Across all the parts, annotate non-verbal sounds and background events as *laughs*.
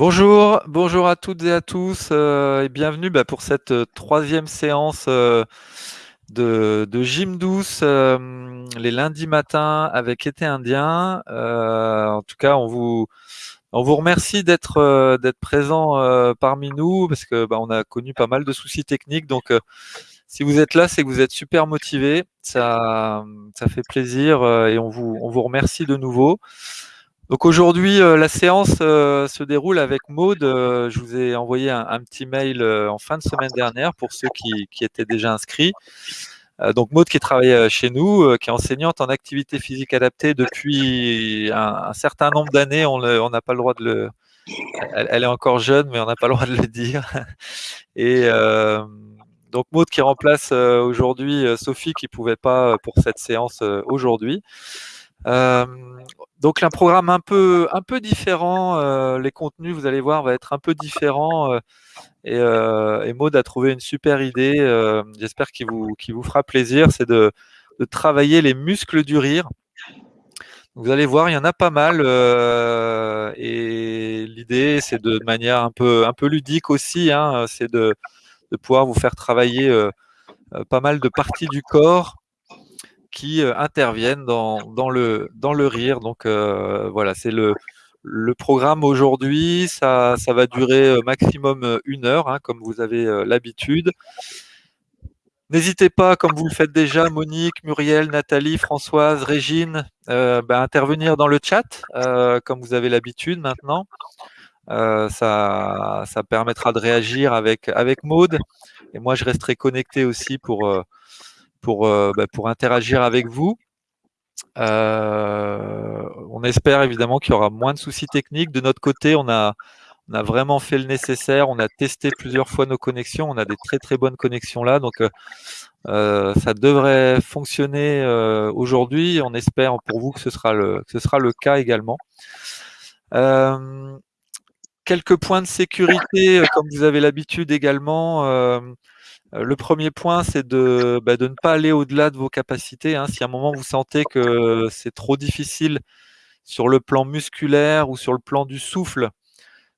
Bonjour, bonjour à toutes et à tous euh, et bienvenue bah, pour cette euh, troisième séance euh, de, de gym douce les lundis matins avec été indien. en tout cas, on vous, on vous remercie d'être d'être présent parmi nous parce que bah, on a connu pas mal de soucis techniques. Donc, si vous êtes là, c'est que vous êtes super motivé. Ça, ça fait plaisir et on vous, on vous remercie de nouveau. Donc aujourd'hui, euh, la séance euh, se déroule avec Maude. Euh, je vous ai envoyé un, petit mail en fin de semaine dernière pour ceux qui, étaient déjà inscrits. donc Maude qui travaille chez nous, qui est enseignante en activité physique adaptée depuis un, certain nombre d'années. On n'a pas le droit de le... Elle, est encore jeune, mais on n'a pas le droit de le dire. *laughs* Et donc Maude qui remplace aujourd'hui Sophie qui ne pouvait pas pour cette séance aujourd'hui. Euh, donc un programme un peu un peu différent. Euh, les contenus, vous allez voir, va être un peu différent. Euh, et, euh, Maud a trouvé une super idée. J'espère qu'il vous vous fera plaisir. C'est de, de, travailler les muscles du rire. Vous allez voir, il y en a pas mal. et l'idée, c'est de, manière un peu un peu ludique aussi. Hein, c'est de, de pouvoir vous faire travailler pas mal de parties du corps qui euh, interviennent dans, dans, le, dans le rire. Donc euh, voilà, c'est le, le programme aujourd'hui. Ça, ça va durer euh, maximum une heure, hein, comme vous avez l'habitude. N'hésitez pas, comme vous le faites déjà, Monique, Muriel, Nathalie, Françoise, Régine, euh, bah, intervenir dans le chat, comme vous avez l'habitude maintenant. Ça, ça permettra de réagir avec, avec Maude. Et moi, je resterai connecté aussi pour, pour, euh, bah, pour interagir avec vous. Euh, on espère évidemment qu'il y aura moins de soucis techniques. De notre côté, on a, on a vraiment fait le nécessaire. On a testé plusieurs fois nos connexions. On a des très très bonnes connexions là. Donc euh, ça devrait fonctionner aujourd'hui. On espère pour vous que ce sera le, ce sera le cas également. quelques points de sécurité, comme vous avez l'habitude également. Euh, le premier point, c'est de, bah, de, ne pas aller au-delà de vos capacités. Hein. Si à un moment vous sentez que c'est trop difficile sur le plan musculaire ou sur le plan du souffle,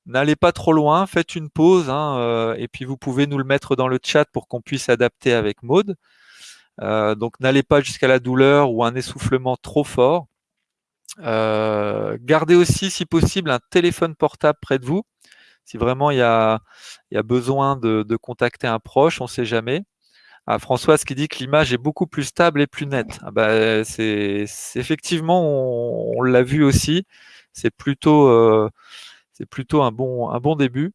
n'allez pas trop loin, faites une pause hein, euh, et puis vous pouvez nous le mettre dans le chat pour qu'on puisse adapter avec Maude. Euh, donc n'allez pas jusqu'à la douleur ou un essoufflement trop fort. gardez aussi, si possible, un téléphone portable près de vous si vraiment il y a, besoin de, contacter un proche, on ne sait jamais. Ah, Françoise qui dit que l'image est beaucoup plus stable et plus nette. Ah, bah, c'est effectivement, on, l'a vu aussi. C'est plutôt, euh, c'est plutôt un bon, un bon début.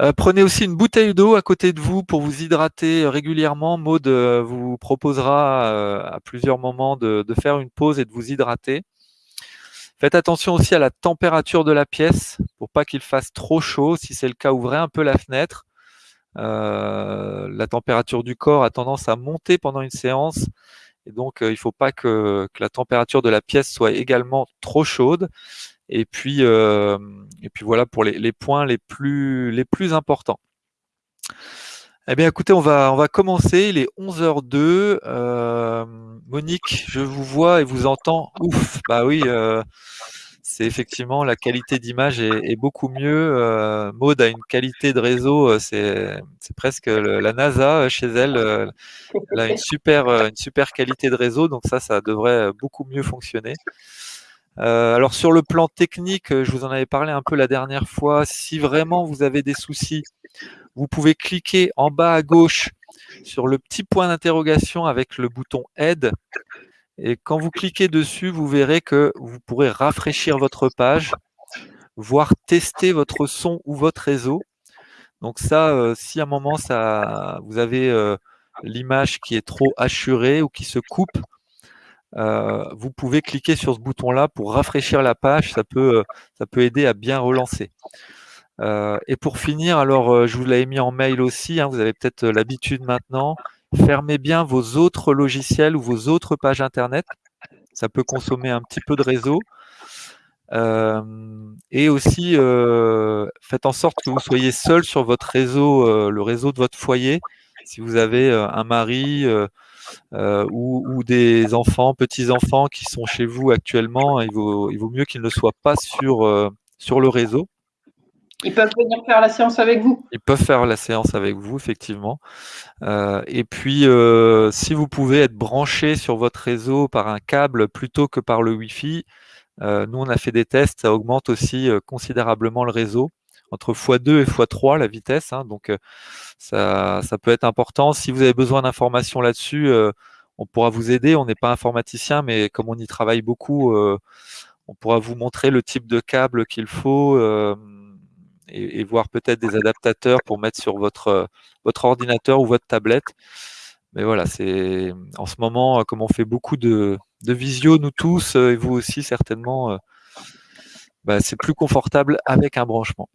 Euh, prenez aussi une bouteille d'eau à côté de vous pour vous hydrater régulièrement. Maud euh, vous proposera à plusieurs moments de, faire une pause et de vous hydrater. Faites attention aussi à la température de la pièce pour pas qu'il fasse trop chaud. Si c'est le cas, ouvrez un peu la fenêtre. Euh, la température du corps a tendance à monter pendant une séance. Et donc, euh, il ne faut pas que, la température de la pièce soit également trop chaude. Et puis, euh, et puis voilà pour les, points les plus, les plus importants. Eh bien, écoutez, on va, on va commencer. Il est 11h02. Monique, je vous vois et vous entends. Ouf, bah oui, euh, c'est effectivement la qualité d'image est, beaucoup mieux. Euh, Maud a une qualité de réseau, euh, c'est presque la NASA chez elle. elle a une super, une super qualité de réseau, donc ça, ça devrait beaucoup mieux fonctionner. Alors sur le plan technique, je vous en avais parlé un peu la dernière fois. Si vraiment vous avez des soucis, vous pouvez cliquer en bas à gauche sur le petit point d'interrogation avec le bouton Aide. Et quand vous cliquez dessus, vous verrez que vous pourrez rafraîchir votre page, voire tester votre son ou votre réseau. Donc ça, euh, si à un moment ça, vous avez euh, l'image qui est trop hachurée ou qui se coupe, euh, vous pouvez cliquer sur ce bouton-là pour rafraîchir la page. Ça peut, ça peut aider à bien relancer. Euh, et pour finir, alors euh, je vous l'avais mis en mail aussi, hein, vous avez peut-être euh, l'habitude maintenant, fermez bien vos autres logiciels ou vos autres pages Internet. Ça peut consommer un petit peu de réseau. et aussi, faites en sorte que vous soyez seul sur votre réseau, le réseau de votre foyer. Si vous avez un mari ou, ou, des enfants, petits-enfants qui sont chez vous actuellement, il vaut, il vaut mieux qu'ils ne soient pas sur, sur le réseau. Ils peuvent venir faire la séance avec vous. Ils peuvent faire la séance avec vous, effectivement. Euh, et puis, si vous pouvez être branché sur votre réseau par un câble plutôt que par le Wi-Fi, nous, on a fait des tests, ça augmente aussi considérablement le réseau entre x2 et x3 la vitesse. Hein, donc ça, ça, peut être important. Si vous avez besoin d'informations là-dessus, on pourra vous aider. On n'est pas informaticien, mais comme on y travaille beaucoup, on pourra vous montrer le type de câble qu'il faut et, voir peut-être des adaptateurs pour mettre sur votre, votre ordinateur ou votre tablette. Mais voilà, c'est en ce moment, comme on fait beaucoup de, de visio, nous tous, et vous aussi certainement, bah, c'est plus confortable avec un branchement.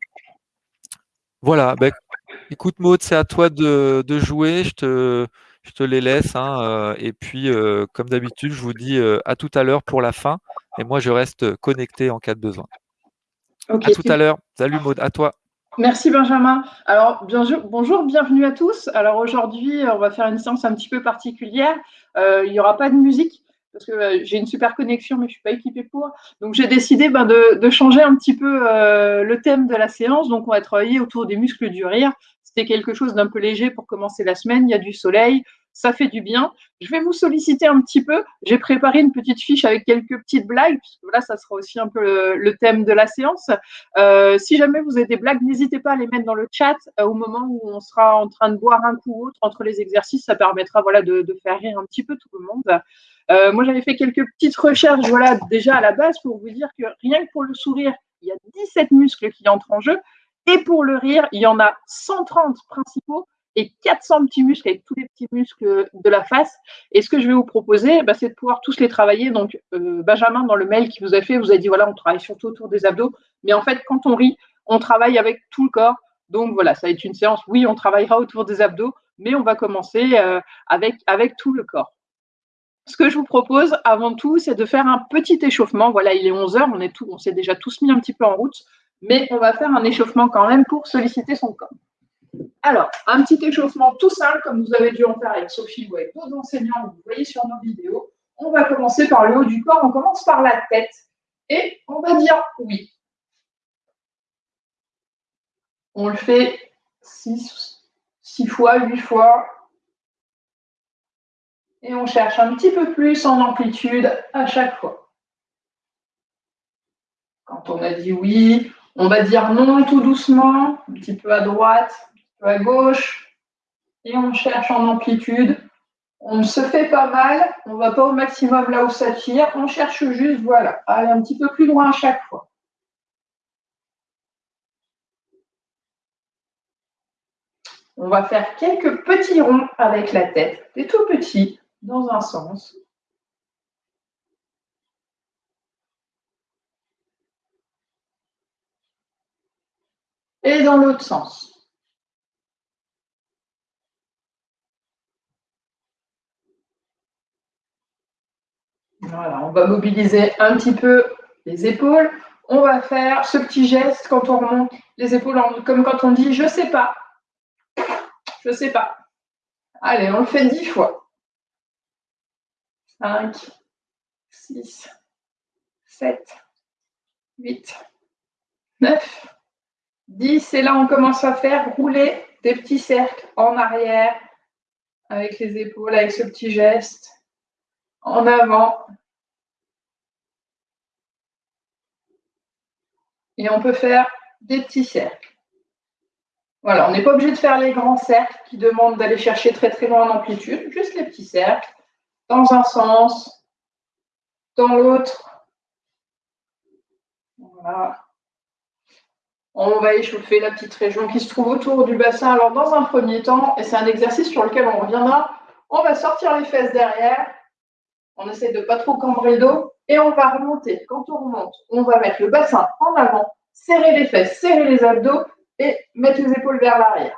Voilà, bah, écoute Maud, c'est à toi de, jouer, je te, je te les laisse. Hein, et puis, comme d'habitude, je vous dis à tout à l'heure pour la fin. Et moi, je reste connecté en cas de besoin. à tout à l'heure. Salut Maud, à toi. Merci Benjamin. Alors, bonjour, bienvenue à tous. Alors aujourd'hui, on va faire une séance un petit peu particulière. Euh, il n'y aura pas de musique parce que euh, j'ai une super connexion, mais je ne suis pas équipée pour. Donc j'ai décidé ben, de, changer un petit peu euh, le thème de la séance. Donc on va travailler autour des muscles du rire. C'était quelque chose d'un peu léger pour commencer la semaine. Il y a du soleil ça fait du bien. Je vais vous solliciter un petit peu. J'ai préparé une petite fiche avec quelques petites blagues, là, ça sera aussi un peu le, thème de la séance. Euh, si jamais vous avez des blagues, n'hésitez pas à les mettre dans le chat euh, au moment où on sera en train de boire un coup ou autre entre les exercices. Ça permettra voilà, de, faire rire un petit peu tout le monde. Euh, moi, j'avais fait quelques petites recherches voilà, déjà à la base pour vous dire que rien que pour le sourire, il y a 17 muscles qui entrent en jeu. Et pour le rire, il y en a 130 principaux et 400 petits muscles avec tous les petits muscles de la face. Et ce que je vais vous proposer, bah, c'est de pouvoir tous les travailler. Donc, euh, Benjamin, dans le mail qu'il vous a fait, vous a dit voilà, on travaille surtout autour des abdos. Mais en fait, quand on rit, on travaille avec tout le corps. Donc voilà, ça va être une séance. Oui, on travaillera autour des abdos, mais on va commencer euh, avec, avec tout le corps. Ce que je vous propose avant tout, c'est de faire un petit échauffement. Voilà, il est 11 heures, on est tout, on s'est déjà tous mis un petit peu en route, mais on va faire un échauffement quand même pour solliciter son corps. Alors, un petit échauffement tout simple, comme vous avez dû en faire avec Sophie ou avec d'autres enseignants, vous voyez sur nos vidéos. On va commencer par le haut du corps, on commence par la tête et on va dire oui. On le fait 6 fois, 8 fois. Et on cherche un petit peu plus en amplitude à chaque fois. Quand on a dit oui, on va dire non tout doucement, un petit peu à droite, à gauche, et on cherche en amplitude. On se fait pas mal, on ne va pas au maximum là où ça tire, on cherche juste, voilà, aller un petit peu plus loin à chaque fois. On va faire quelques petits ronds avec la tête, des tout petits, dans un sens. Et dans l'autre sens. Voilà, on va mobiliser un petit peu les épaules. On va faire ce petit geste quand on remonte les épaules, comme quand on dit je sais pas. Je sais pas. Allez, on le fait dix fois. 5, 6, 7, 8, 9, 10. Et là, on commence à faire rouler des petits cercles en arrière avec les épaules, avec ce petit geste en avant. Et on peut faire des petits cercles. Voilà, on n'est pas obligé de faire les grands cercles qui demandent d'aller chercher très très loin en amplitude, juste les petits cercles, dans un sens, dans l'autre. Voilà. On va échauffer la petite région qui se trouve autour du bassin. Alors, dans un premier temps, et c'est un exercice sur lequel on reviendra, on va sortir les fesses derrière on essaie de pas trop cambrer le dos et on va remonter. Quand on remonte, on va mettre le bassin en avant, serrer les fesses, serrer les abdos et mettre les épaules vers l'arrière.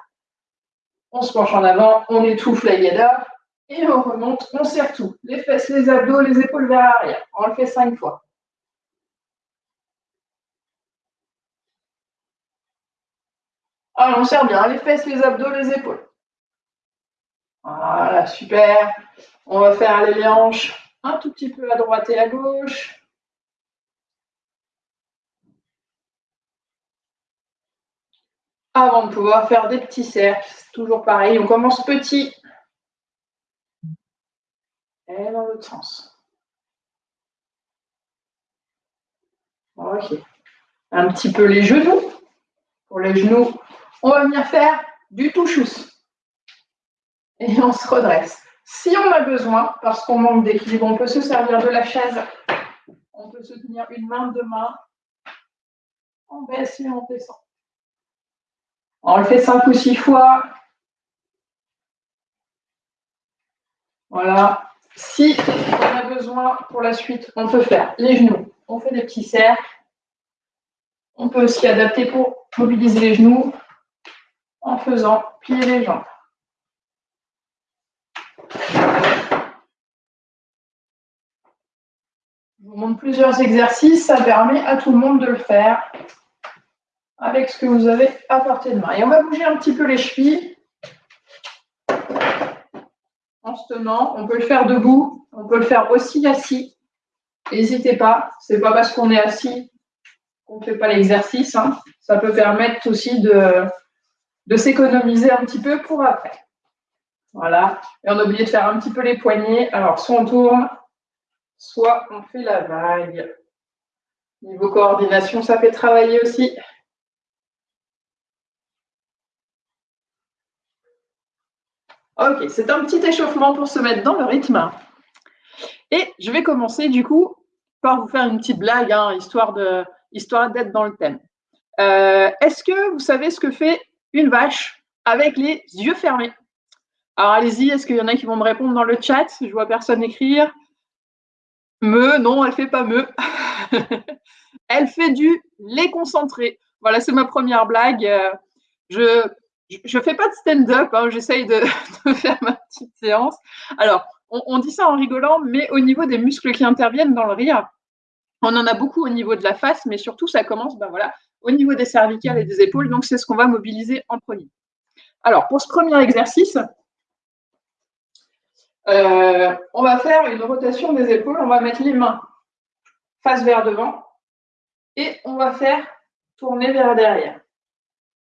On se penche en avant, on étouffe la yada et on remonte, on serre tout. Les fesses, les abdos, les épaules vers l'arrière. On le fait cinq fois. Alors, on serre bien les fesses, les abdos, les épaules. Voilà, super. On va faire les hanches un tout petit peu à droite et à gauche. avant de pouvoir faire des petits cercles. Toujours pareil, on commence petit. Et dans l'autre sens. Ok. Un petit peu les genoux. Pour les genoux, on va venir faire du touchous. Et on se redresse. Si on a besoin, parce qu'on manque d'équilibre, on peut se servir de la chaise. On peut se tenir une main, deux mains. On baisse et on descend. On le fait cinq ou six fois. Voilà. Si on a besoin pour la suite, on peut faire les genoux. On fait des petits cercles. On peut aussi adapter pour mobiliser les genoux en faisant plier les jambes. Je vous montre plusieurs exercices, ça permet à tout le monde de le faire avec ce que vous avez à portée de main. Et on va bouger un petit peu les chevilles en se tenant. On peut le faire debout, on peut le faire aussi assis. N'hésitez pas, ce n'est pas parce qu'on est assis qu'on ne fait pas l'exercice. Hein. Ça peut permettre aussi de s'économiser un petit peu pour après. Voilà. Et on a oublié de faire un petit peu les poignets. Alors, soit on tourne, soit on fait la vague. Niveau coordination, ça fait travailler aussi. Ok, c'est un petit échauffement pour se mettre dans le rythme. Et je vais commencer du coup par vous faire une petite blague, hein, histoire d'être dans le thème. Euh, est-ce que vous savez ce que fait une vache avec les yeux fermés? Alors allez-y, est-ce qu'il y en a qui vont me répondre dans le chat? Je vois personne écrire. Me, non, elle fait pas me. *laughs* elle fait du lait concentré. Voilà, c'est ma première blague. Euh, je ne fais pas de stand-up, hein, j'essaye de, *laughs* faire ma petite séance. Alors, on, dit ça en rigolant, mais au niveau des muscles qui interviennent dans le rire, on en a beaucoup au niveau de la face, mais surtout, ça commence ben voilà, au niveau des cervicales et des épaules. Donc, c'est ce qu'on va mobiliser en premier. Alors, pour ce premier exercice, euh, on va faire une rotation des épaules. On va mettre les mains face vers devant et on va faire tourner vers derrière.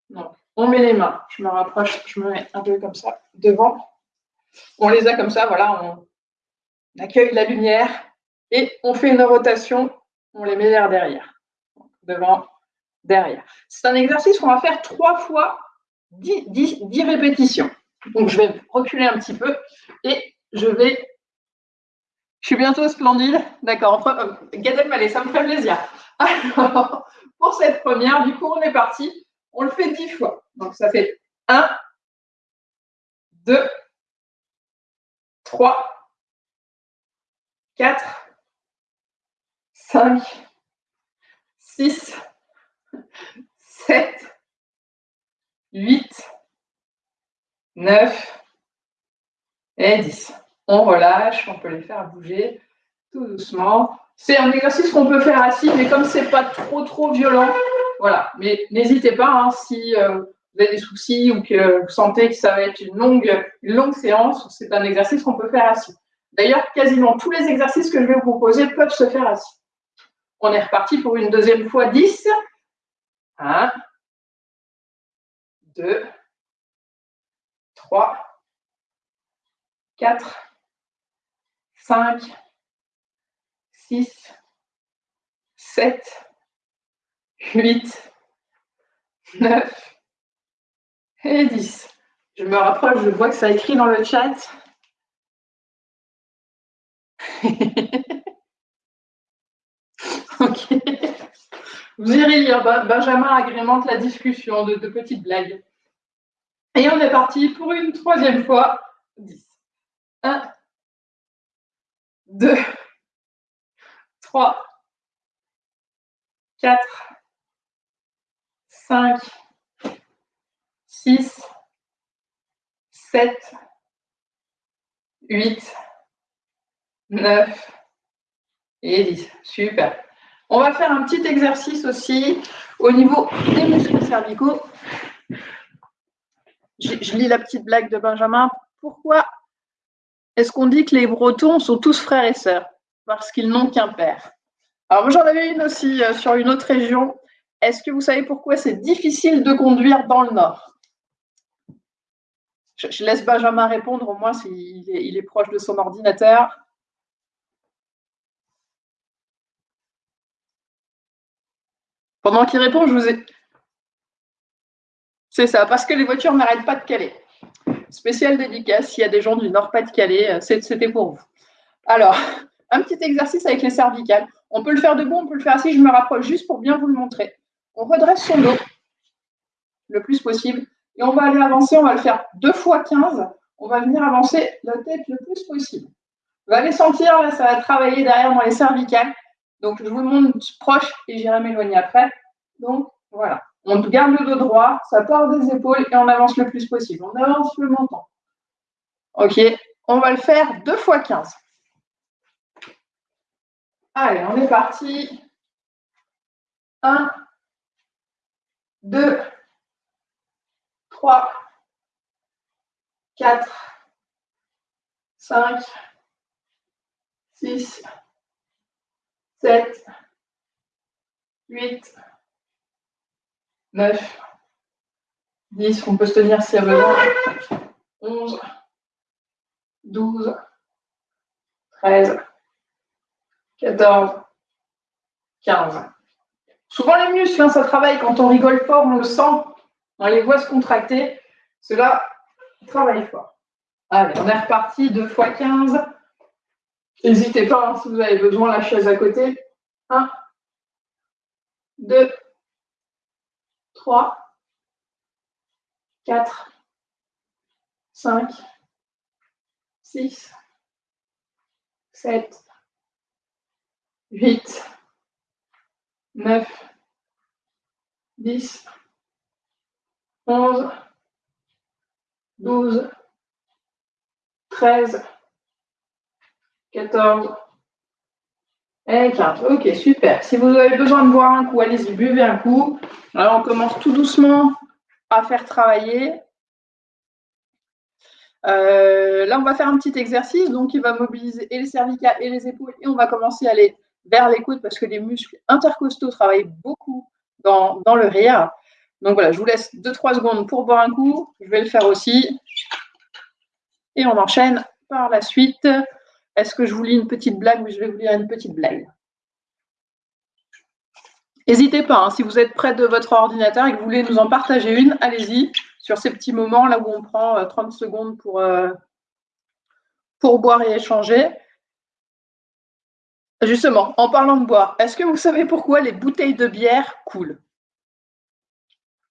Donc, on met les mains. Je me rapproche, je me mets un peu comme ça devant. On les a comme ça, voilà, on accueille la lumière et on fait une rotation, on les met vers derrière. Devant, derrière. C'est un exercice qu'on va faire trois fois dix répétitions. Donc je vais reculer un petit peu et je vais. Je suis bientôt splendide. D'accord. Gad Elmaleh, ça me fait plaisir. Alors, pour cette première, du coup, on est parti. On le fait dix fois. Donc, ça fait 1, 2, 3, 4, 5, 6, 7, 8, 9 et 10. On relâche, on peut les faire bouger tout doucement. C'est un exercice qu'on peut faire assis, mais comme ce n'est pas trop trop violent, voilà. Mais n'hésitez pas, hein, si euh, vous avez des soucis ou que vous sentez que ça va être une longue, longue séance, c'est un exercice qu'on peut faire assis. D'ailleurs, quasiment tous les exercices que je vais vous proposer peuvent se faire assis. On est reparti pour une deuxième fois 10. 1, 2, 3, 4, 5, 6, 7, 8, 9, et 10. Je me rapproche, je vois que ça écrit dans le chat. *laughs* ok. Vous irez lire. Benjamin agrémente la discussion de, de petites blagues. Et on est parti pour une troisième fois. 10. 1, 2, 3, 4, 5, 6, 7, 8, 9 et 10. Super. On va faire un petit exercice aussi au niveau des muscles cervicaux. Je, je lis la petite blague de Benjamin. Pourquoi est-ce qu'on dit que les Bretons sont tous frères et sœurs Parce qu'ils n'ont qu'un père? Alors j'en avais une aussi euh, sur une autre région. est-ce que vous savez pourquoi c'est difficile de conduire dans le Nord? Je, laisse Benjamin répondre, au moins s'il il est proche de son ordinateur. Pendant qu'il répond, je vous ai... C'est ça, parce que les voitures n'arrêtent pas de caler. Spécial dédicace, s'il y a des gens du Nord-Pas-de-Calais, euh, c'était pour vous. Alors, un petit exercice avec les cervicales. On peut le faire debout, on peut le faire assis. Je me rapproche juste pour bien vous le montrer. On redresse son dos le plus possible. Et on va aller avancer, on va le faire deux fois 15. On va venir avancer la tête le plus possible. Vous allez sentir, là, ça va travailler derrière dans les cervicales. Donc, je vous le montre proche et j'irai m'éloigner après. Donc, voilà. On garde le dos droit, ça part des épaules et on avance le plus possible. On avance le menton. OK. On va le faire deux fois 15. Allez, on est parti. 1, 2, 3, 4, 5, 6, 7, 8, 9, 10, on peut se tenir s'il y a besoin, 11, 12, 13, 14, 15. Souvent les muscles, hein, ça travaille quand on rigole fort, on le sent, on les voit se contracter. Cela travaille fort. Allez, on est reparti, 2 fois 15. N'hésitez pas hein, si vous avez besoin, la chaise à côté. 1, 2, 3, 4, 5, 6, 7, 8, 9, 10, 11, 12, 13, 14 et 15. Ok, super. Si vous avez besoin de boire un coup, allez-y, buvez un coup. Alors, on commence tout doucement à faire travailler. Euh, là, on va faire un petit exercice. Donc, il va mobiliser et les cervicales et les épaules. Et on va commencer à aller vers les coudes parce que les muscles intercostaux travaillent beaucoup dans, dans le rire. Donc voilà, je vous laisse 2-3 secondes pour boire un coup. Je vais le faire aussi. Et on enchaîne par la suite. Est-ce que je vous lis une petite blague Oui, je vais vous lire une petite blague? N'hésitez pas, hein, si vous êtes près de votre ordinateur et que vous voulez nous en partager une, allez-y sur ces petits moments là où on prend 30 euh, secondes pour, euh, pour boire et échanger. Justement, en parlant de boire, est-ce que vous savez pourquoi les bouteilles de bière coulent?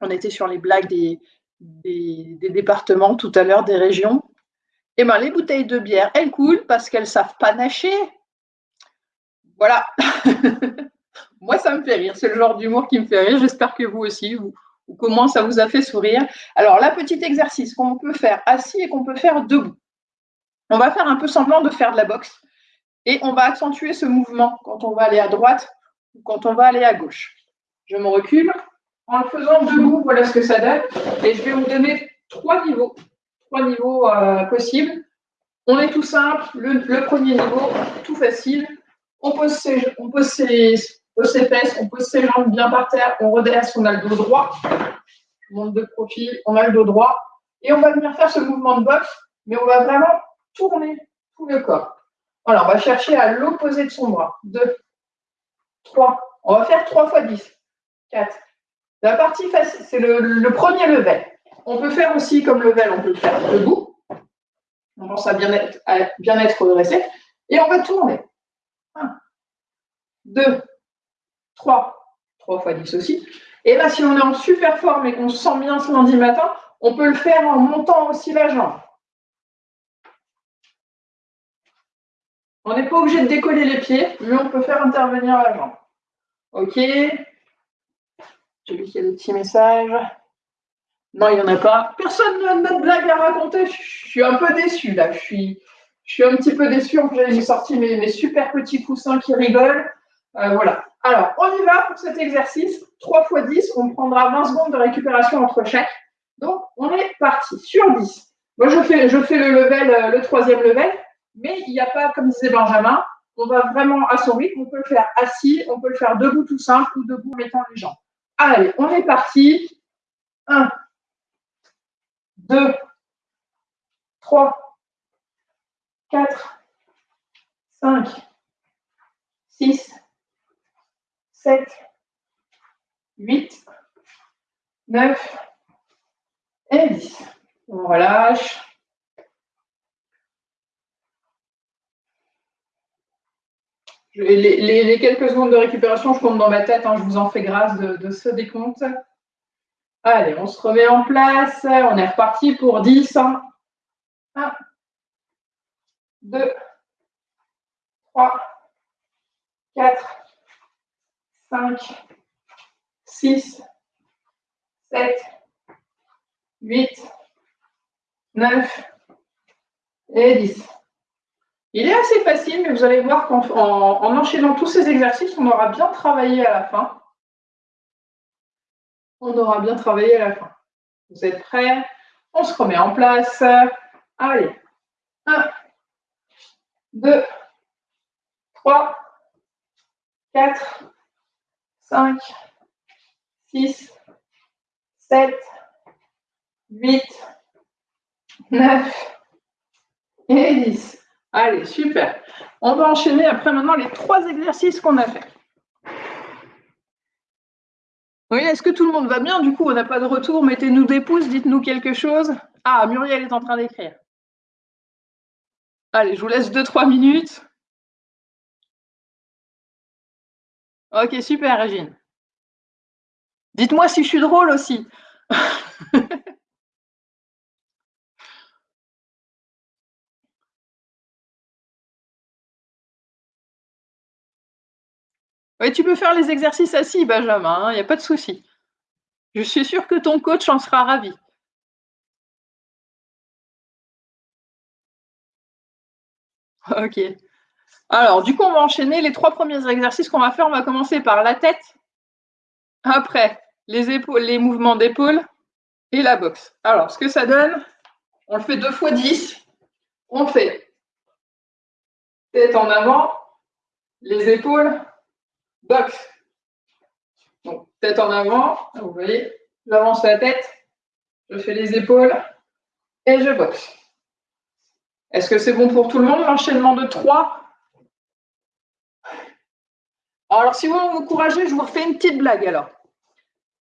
On était sur les blagues des, des, départements tout à l'heure, des régions. Eh bien, les bouteilles de bière, elles coulent parce qu'elles savent pas nager. Voilà. *laughs* Moi, ça me fait rire. C'est le genre d'humour qui me fait rire. J'espère que vous aussi, ou, comment ça vous a fait sourire. Alors, là, petit exercice qu'on peut faire assis et qu'on peut faire debout. On va faire un peu semblant de faire de la boxe. Et on va accentuer ce mouvement quand on va aller à droite ou quand on va aller à gauche. Je me recule. En le faisant debout, voilà ce que ça donne. Et je vais vous donner trois niveaux, trois niveaux euh, possibles. On est tout simple. Le, premier niveau, tout facile. On pose, ses, on, pose ses, fesses, on pose ses jambes bien par terre, on redresse, on a le dos droit. Monte de profil, on a le dos droit. Et on va venir faire ce mouvement de boxe, mais on va vraiment tourner tout le corps. Voilà, on va chercher à l'opposé de son bras. 2, 3. On va faire 3 fois 10. 4. La partie facile, c'est le, premier level. On peut faire aussi comme level, on peut le faire debout. On pense à bien être, à bien redressé. Et on va tourner. 1, 2, 3. 3 fois 10 aussi. Et là, si on est en super forme et qu'on se sent bien ce lundi matin, on peut le faire en montant aussi la jambe. On n'est pas obligé de décoller les pieds, mais on peut faire intervenir la jambe. Ok. J'ai vu qu'il y a des petits messages. Non, il n'y en a pas. Personne n'a de blague à raconter. Je suis un peu déçu là. Je suis, je suis un petit peu déçu. J'ai sorti mes, mes, super petits coussins qui rigolent. Euh, voilà. Alors, on y va pour cet exercice. 3 x 10, on prendra 20 secondes de récupération entre chaque. Donc, on est parti sur 10. Moi, je fais, je fais le level, euh, le troisième level. Mais il n'y a pas, comme disait Benjamin, on va vraiment à son rythme. On peut le faire assis, on peut le faire debout tout simple ou debout en mettant les jambes. Allez, on est parti. 1, 2, 3, 4, 5, 6, 7, 8, 9 et 10. On relâche. Les, quelques secondes de récupération, je compte dans ma tête, hein, je vous en fais grâce de, ce décompte. Allez, on se remet en place. On est reparti pour 10. 1, 2, 3, 4, 5, 6, 7, 8, 9 et 10. Il est assez facile, mais vous allez voir qu'en en, enchaînant tous ces exercices, on aura bien travaillé à la fin. On aura bien travaillé à la fin. Vous êtes prêts? On se remet en place. Allez. 1, 2, 3, 4, 5, 6, 7, 8, 9 et 10. Allez, super. On va enchaîner après maintenant les trois exercices qu'on a fait. Oui, est-ce que tout le monde va bien Du coup, on n'a pas de retour. Mettez-nous des pouces, dites-nous quelque chose. Ah, Muriel est en train d'écrire. Allez, je vous laisse 2-3 minutes. Ok, super, Régine. Dites-moi si je suis drôle aussi. *laughs* Oui, tu peux faire les exercices assis, Benjamin, il hein, n'y a pas de souci. Je suis sûre que ton coach en sera ravi. *laughs* Ok. Alors, du coup, on va enchaîner les trois premiers exercices qu'on va faire. On va commencer par la tête, après les épaules, les mouvements d'épaule et la boxe. Alors, ce que ça donne, on le fait deux fois 10. On fait tête en avant, les épaules, Donc, tête en avant, vous voyez, j'avance la tête, je fais les épaules et je boxe. Est-ce que c'est bon pour tout le monde, l'enchaînement de 3 Alors, si vous vous encouragez, je vous refais une petite blague alors.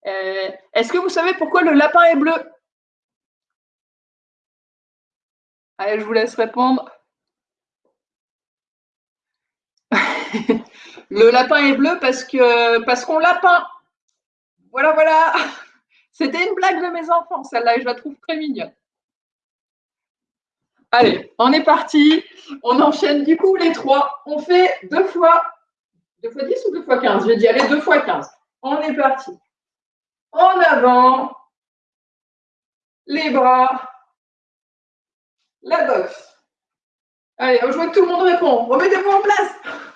Euh, est-ce que vous savez pourquoi le lapin est bleu? Allez, je vous laisse répondre. *laughs* Le lapin est bleu parce que parce qu'on l'a peint. Voilà, voilà. *laughs* C'était une blague de mes enfants, celle-là, et je la trouve très mignonne. Allez, on est parti. On enchaîne du coup les trois. On fait deux fois, deux fois 10 ou deux fois 15 J'ai dit allez, deux fois 15. On est parti. En avant, les bras, la boxe. Allez, je vois que tout le monde répond. Remettez-vous en place.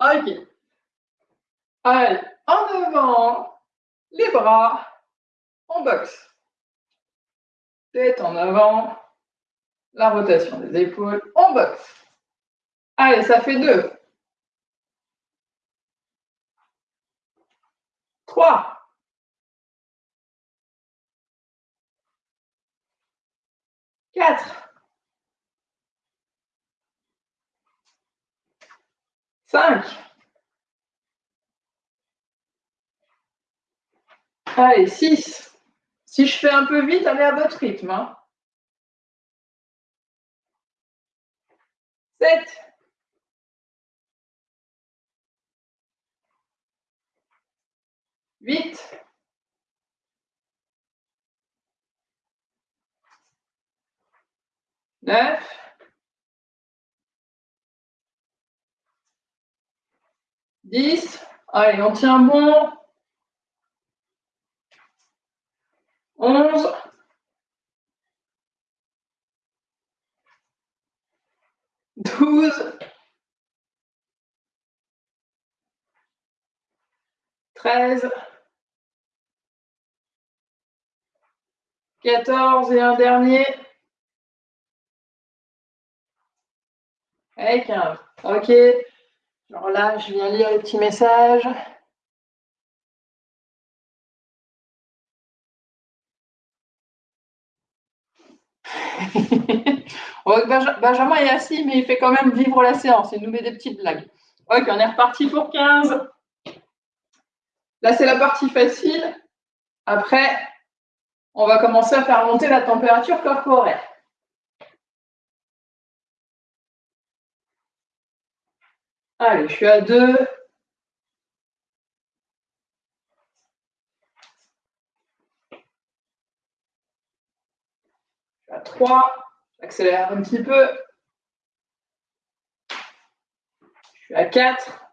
Ok. Allez, en avant, les bras, on boxe. Tête en avant, la rotation des épaules, on boxe. Allez, ça fait deux. Trois. Quatre. 5. Allez, 6. Si je fais un peu vite, allez à votre rythme. Hein. 7. 8. 9. 10. Allez, on tient bon. 11. 12. 13. 14 et un dernier. Et 15. OK. Alors là, je viens lire les petits messages. *laughs* Benjamin est assis, mais il fait quand même vivre la séance. Il nous met des petites blagues. Ok, on est reparti pour 15. Là, c'est la partie facile. Après, on va commencer à faire monter la température corporelle. Allez, je suis à 2. à 3. J'accélère un petit peu. Je suis à 4.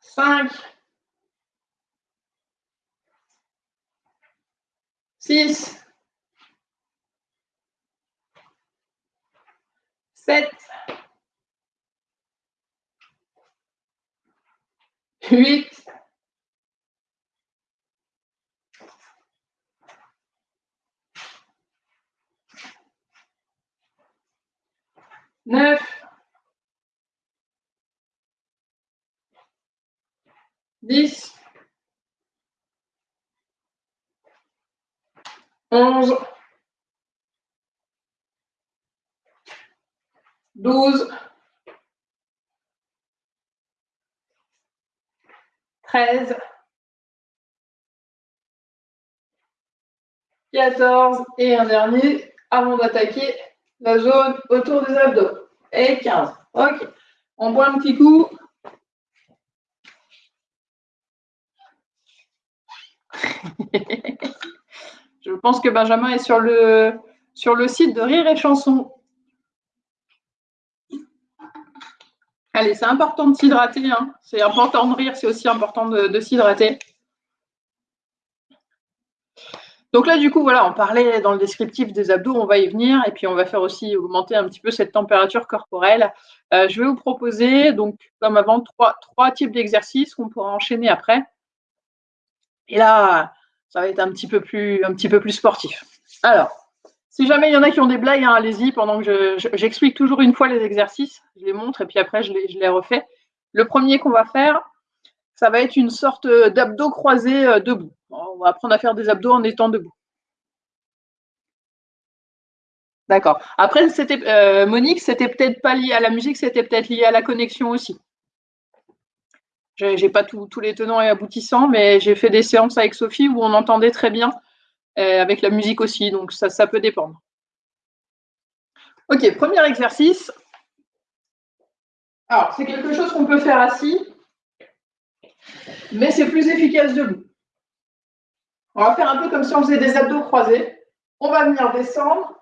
5. 6. 7. 8. 9, 10, 11, 12, 13, 14 et un dernier avant d'attaquer la zone autour des abdos. Et 15. Ok. On boit un petit coup. *laughs* Je pense que Benjamin est sur le, sur le site de Rire et Chanson. Allez, c'est important de s'hydrater. Hein. C'est important de rire, c'est aussi important de s'hydrater. Donc là, du coup, voilà, on parlait dans le descriptif des abdos, on va y venir, et puis on va faire aussi augmenter un petit peu cette température corporelle. Euh, je vais vous proposer, donc, comme avant, trois, types d'exercices qu'on pourra enchaîner après. Et là, ça va être un petit peu plus, un petit peu plus sportif. Alors, si jamais il y en a qui ont des blagues, hein, allez-y, pendant que j'explique toujours une fois les exercices, je les montre, et puis après, je les, refais. Le premier qu'on va faire, ça va être une sorte d'abdos croisés euh, debout. On va apprendre à faire des abdos en étant debout. D'accord. Après, c'était euh, Monique, c'était peut-être pas lié à la musique, c'était peut-être lié à la connexion aussi. Je n'ai pas tous les tenants et aboutissants, mais j'ai fait des séances avec Sophie où on entendait très bien, avec la musique aussi, donc ça, ça peut dépendre. Ok, premier exercice. Alors, c'est quelque chose qu'on peut faire assis, mais c'est plus efficace debout. On va faire un peu comme si on faisait des abdos croisés. On va venir descendre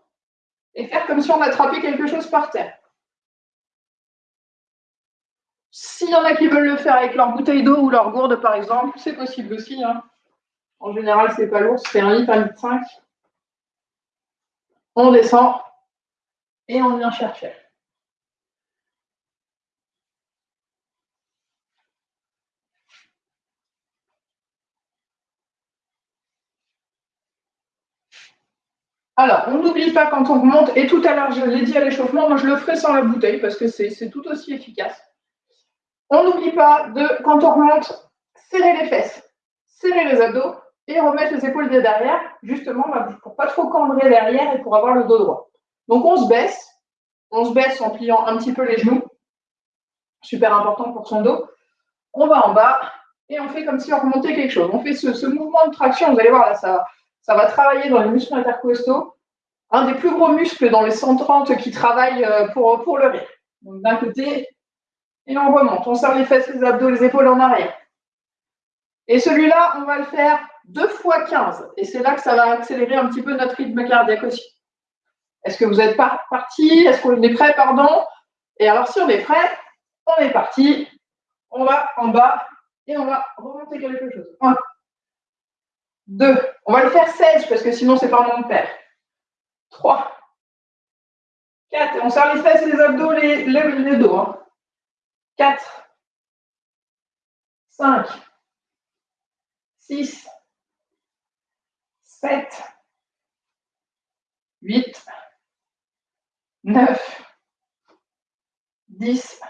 et faire comme si on attrapait quelque chose par terre. S'il y en a qui veulent le faire avec leur bouteille d'eau ou leur gourde, par exemple, c'est possible aussi. Hein. En général, c'est pas lourd, c'est un litre, un litre 5. On descend et on vient chercher. Alors, on n'oublie pas quand on remonte, et tout à l'heure, je l'ai dit à l'échauffement, moi je le ferai sans la bouteille parce que c'est tout aussi efficace. On n'oublie pas de, quand on remonte, serrer les fesses, serrer les abdos et remettre les épaules derrière, justement bah, pour pas trop cambrer derrière et pour avoir le dos droit. Donc on se baisse, on se baisse en pliant un petit peu les genoux, super important pour son dos. On va en bas et on fait comme si on remontait quelque chose. On fait ce, mouvement de traction, vous allez voir ça va travailler dans les muscles intercostaux, un des plus gros muscles dans les 130 qui travaillent euh, pour, pour le rire. Donc d'un côté, et on remonte. On serre les fesses, les abdos, les épaules en arrière. Et celui-là, on va le faire deux fois 15. Et c'est là que ça va accélérer un petit peu notre rythme cardiaque aussi. Est-ce que vous êtes parti? Est-ce qu'on est prêt, pardon Et alors, si on est prêt, on est parti. On va en bas et on va remonter quelque chose. 2. On va le faire 16 parce que sinon, c'est pas mon père. 3. 4. On serre les fesses, les abdos, les, dos. 4. 5. 6. 7. 8. 9, 10,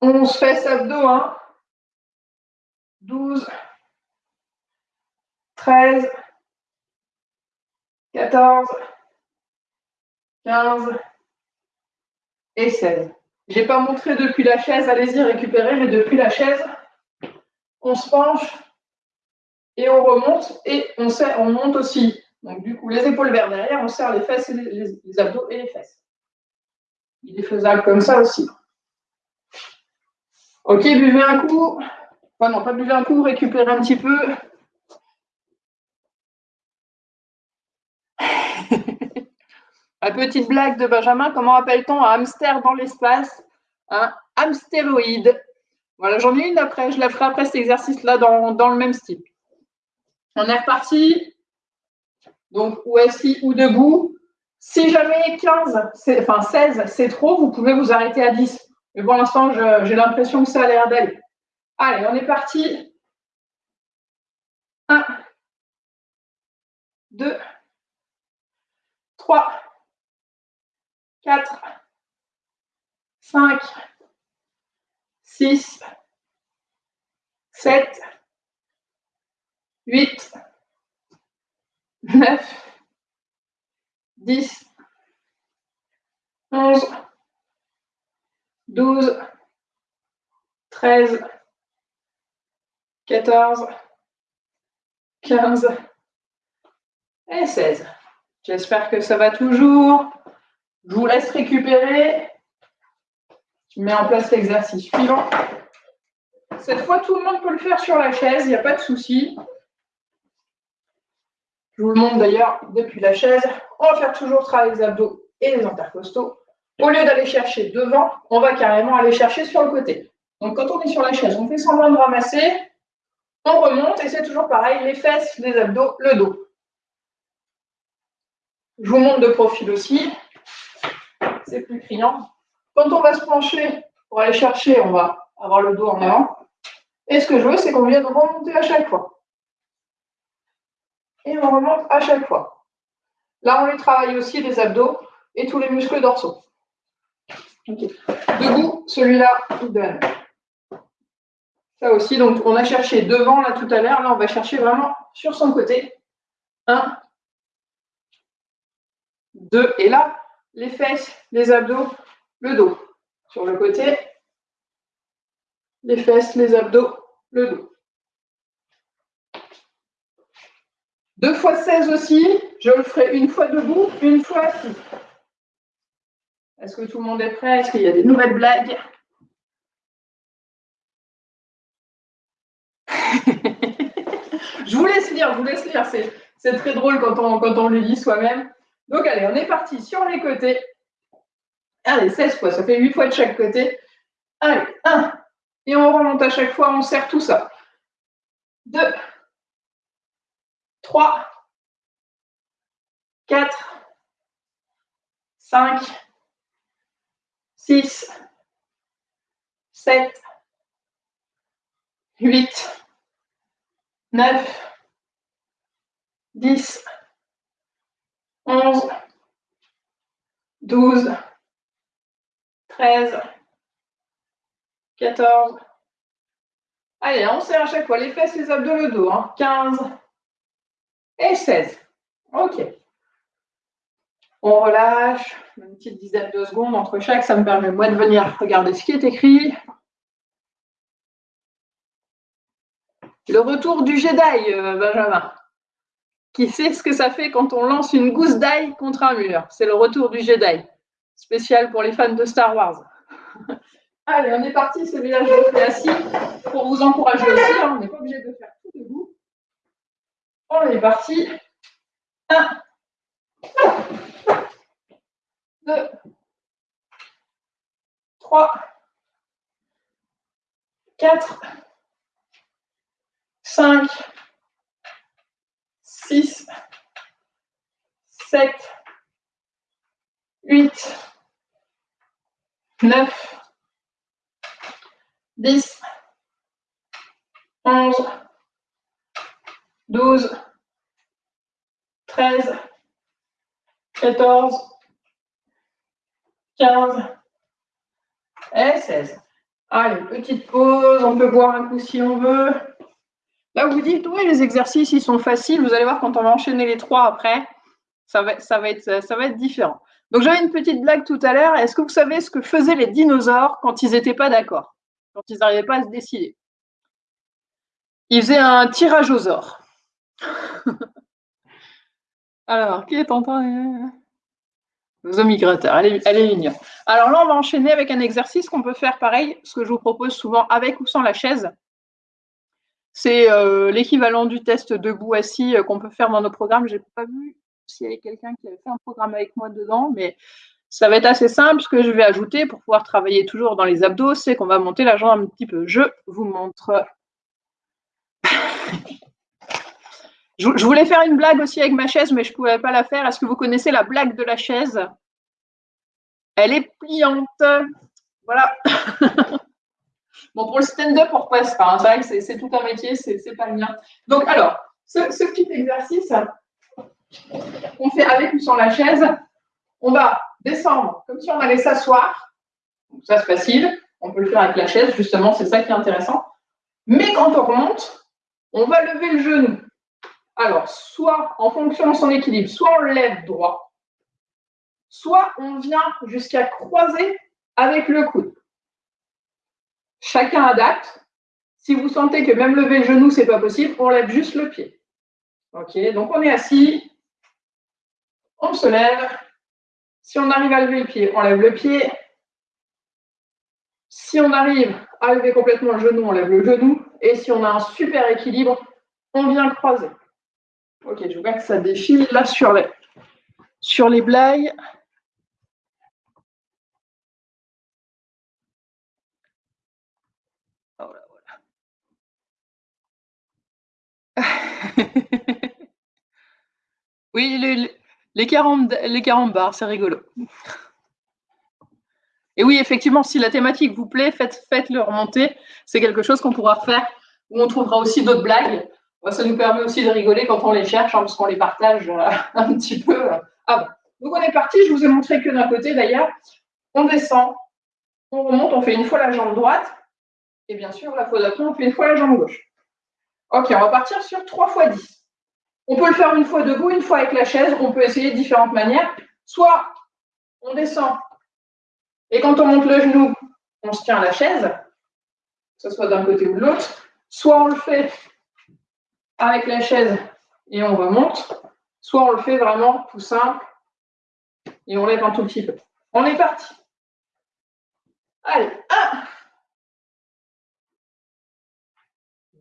11, fesses abdos, hein. 12, 13, 14, 15 et 16. Je n'ai pas montré depuis la chaise, allez-y récupérer, mais depuis la chaise, on se penche et on remonte et on, on monte aussi. Donc du coup, les épaules vers derrière, on serre les fesses, les, abdos et les fesses. Il est faisable comme ça aussi. Ok, buvez un coup. Enfin non, pas buvez un coup, récupérez un petit peu. *laughs* La petite blague de Benjamin, comment appelle-t-on un hamster dans l'espace? Un hamstéroïde. Voilà, j'en ai une après, je la ferai après cet exercice-là dans, dans, le même style. On est reparti. Donc, ou assis ou debout. Si jamais 15, enfin 16, c'est trop, vous pouvez vous arrêter à 10. Mais pour l'instant, j'ai l'impression que ça a l'air d'aller. Allez, on est parti. 1, 2, 3, 4, 5, 6, 7, 8, 9, 10, 11, 12, 13, 14, 15 et 16. J'espère que ça va toujours. Je vous laisse récupérer. Je mets en place l'exercice suivant. Cette fois, tout le monde peut le faire sur la chaise, il n'y a pas de souci. Je vous le montre d'ailleurs depuis la chaise. On va faire toujours travailler les abdos et les intercostaux. Au lieu d'aller chercher devant, on va carrément aller chercher sur le côté. Donc quand on est sur la chaise, on fait semblant de ramasser, on remonte et c'est toujours pareil, les fesses, les abdos, le dos. Je vous montre de profil aussi c'est plus criant. Quand on va se pencher pour aller chercher, on va avoir le dos en avant. Et ce que je veux, c'est qu'on vienne remonter à chaque fois. Et on remonte à chaque fois. Là, on les travaille aussi les abdos et tous les muscles dorsaux. Debout, celui-là, donne. Ça aussi, donc on a cherché devant là tout à l'heure. Là, on va chercher vraiment sur son côté. Un, deux, et là, les fesses, les abdos, le dos. Sur le côté, les fesses, les abdos, le dos. Deux fois 16 aussi, je le ferai une fois debout, une fois assis. Est-ce que tout le monde est prêt? Est-ce qu'il y a des nouvelles blagues? *laughs* Je vous laisse lire, je vous laisse lire. C'est très drôle quand on, le lit soi-même. Donc, allez, on est parti sur les côtés. Allez, 16 fois, ça fait 8 fois de chaque côté. Allez, 1. Et on remonte à chaque fois, on serre tout ça. 2, 3, 4, 5, 6, 7, 8, 9, 10, 11, 12, 13, 14. Allez, on serre à chaque fois les fesses, les abdos, le dos. 15 hein. Et 16. OK. On relâche une petite dizaine de secondes entre chaque. Ça me permet, moi, de venir regarder ce qui est écrit. Le retour du Jedi, euh, Benjamin qui sait ce que ça fait quand on lance une gousse d'ail contre un mur. C'est le retour du Jedi, spécial pour les fans de Star Wars. *laughs* Allez, on est parti, celui-là, je le fais assis pour vous encourager aussi. Hein. on n'est pas obligé de faire. On est parti. 1, 2, 3, 4, 5, 6, 7, 8, 9, 10, 11, 12, 13, 14, 15 et 16. Allez, petite pause, on peut boire un coup si on veut. Là, vous dites, oui, les exercices, ils sont faciles. Vous allez voir, quand on va enchaîner les trois après, ça va, ça va, être, ça va être différent. Donc, j'avais une petite blague tout à l'heure. Est-ce que vous savez ce que faisaient les dinosaures quand ils n'étaient pas d'accord Quand ils n'arrivaient pas à se décider? Ils faisaient un tirage aux ors. Alors, qui est en train Vos migrateurs, elle est, elle est mignonne. Alors là, on va enchaîner avec un exercice qu'on peut faire pareil, ce que je vous propose souvent avec ou sans la chaise. C'est euh, l'équivalent du test debout-assis euh, qu'on peut faire dans nos programmes. Je n'ai pas vu s'il y avait quelqu'un qui avait fait un programme avec moi dedans, mais ça va être assez simple. Ce que je vais ajouter pour pouvoir travailler toujours dans les abdos, c'est qu'on va monter la jambe un petit peu. Je vous montre. Je, voulais faire une blague aussi avec ma chaise, mais je ne pouvais pas la faire. Est-ce que vous connaissez la blague de la chaise? Elle est pliante. Voilà. *laughs* bon, pour le stand-up, on repasse pas. Hein. C'est vrai que c'est tout un métier, c'est pas le mien. Donc, alors, ce petit exercice, on fait avec ou sans la chaise. On va descendre comme si on allait s'asseoir. Ça, c'est facile. On peut le faire avec la chaise, justement, c'est ça qui est intéressant. Mais quand on remonte, on va lever le genou. Alors, soit en fonction de son équilibre, soit on lève droit, soit on vient jusqu'à croiser avec le coude. Chacun adapte. Si vous sentez que même lever le genou, ce n'est pas possible, on lève juste le pied. OK, donc on est assis, on se lève. Si on arrive à lever le pied, on lève le pied. Si on arrive à lever complètement le genou, on lève le genou. Et si on a un super équilibre, on vient croiser. Ok, je vois que ça défile là sur les, les blagues. Oh *laughs* oui, le, les 40, les 40 bars, c'est rigolo. Et oui, effectivement, si la thématique vous plaît, faites, faites-le remonter. C'est quelque chose qu'on pourra refaire, où on trouvera aussi d'autres blagues. Ça nous permet aussi de rigoler quand on les cherche, hein, parce qu'on les partage euh, *laughs* un petit peu euh, avant. Donc on est parti, je vous ai montré que d'un côté d'ailleurs. On descend, on remonte, on fait une fois la jambe droite, et bien sûr, la fois d'après, on fait une fois la jambe gauche. Ok, on va partir sur 3 fois 10. On peut le faire une fois debout, une fois avec la chaise. On peut essayer de différentes manières. Soit on descend et quand on monte le genou, on se tient à la chaise, que ce soit d'un côté ou de l'autre. Soit on le fait avec la chaise et on remonte. Soit on le fait vraiment tout simple et on lève un tout petit peu. On est parti. Allez, 1,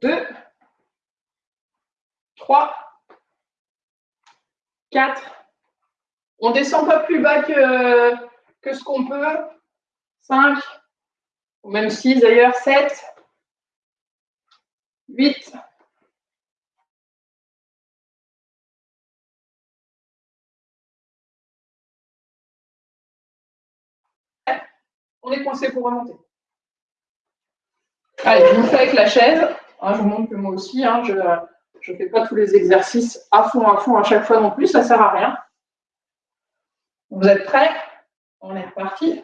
2, 3, 4. On descend pas plus bas que, que ce qu'on peut. 5, ou même 6 d'ailleurs, 7, 8, On est coincé pour remonter. Allez, je vous fais avec la chaise. Hein, je vous montre que moi aussi, hein, je, ne fais pas tous les exercices à fond, à fond, à chaque fois non plus, ça ne sert à rien. Vous êtes prêts? On est reparti.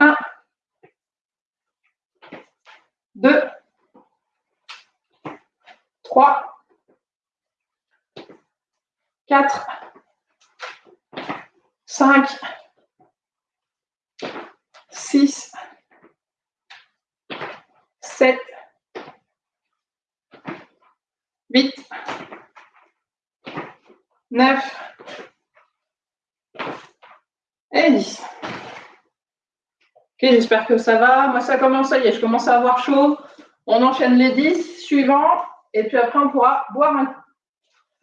1, 2, 3, 4, 5, 6, 7, 8, 9 et 10. Ok, j'espère que ça va. Moi, ça commence, ça y est, je commence à avoir chaud. On enchaîne les 10 suivants et puis après, on pourra boire un coup.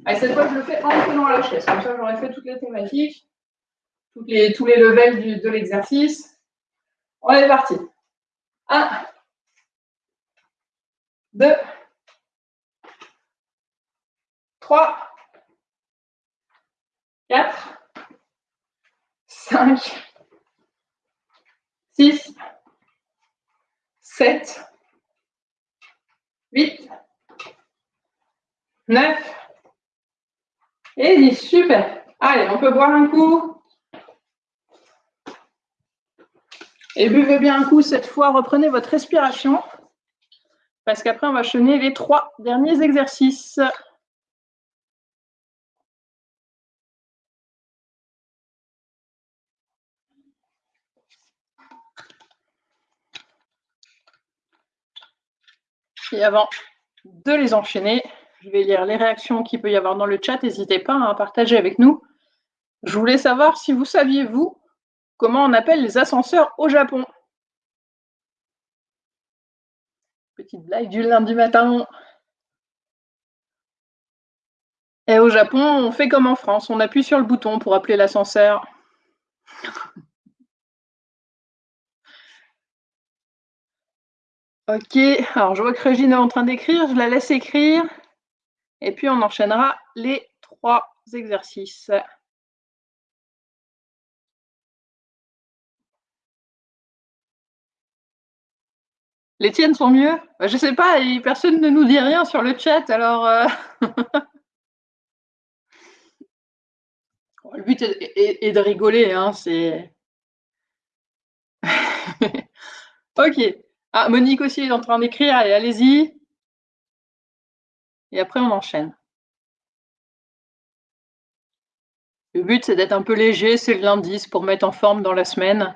Allez, cette fois, je le fais en tenant la chaise. Comme ça, j'aurai fait toutes les thématiques, les, tous les levels de l'exercice. On est parti. 1, 2, 3, 4, 5, 6, 7, 8, 9 et 10. Super. Allez, on peut boire un coup. Et buvez bien un coup cette fois, reprenez votre respiration. Parce qu'après, on va chaîner les trois derniers exercices. Et avant de les enchaîner, je vais lire les réactions qu'il peut y avoir dans le chat. N'hésitez pas à partager avec nous. Je voulais savoir si vous saviez, vous, comment on appelle les ascenseurs au Japon. Petite blague du lundi matin. Et au Japon, on fait comme en France, on appuie sur le bouton pour appeler l'ascenseur. *laughs* Ok, alors je vois que Régine est en train d'écrire, je la laisse écrire. Et puis on enchaînera les trois exercices. Les tiennes sont mieux bah, Je ne sais pas, personne ne nous dit rien sur le chat, alors... Euh. *laughs* le but est, de rigoler, hein, c'est... *laughs* ok. Ah, Monique aussi est en train d'écrire, allez, allez-y. Et après, on enchaîne. Le but, c'est d'être un peu léger, c'est le lundi, pour mettre en forme dans la semaine.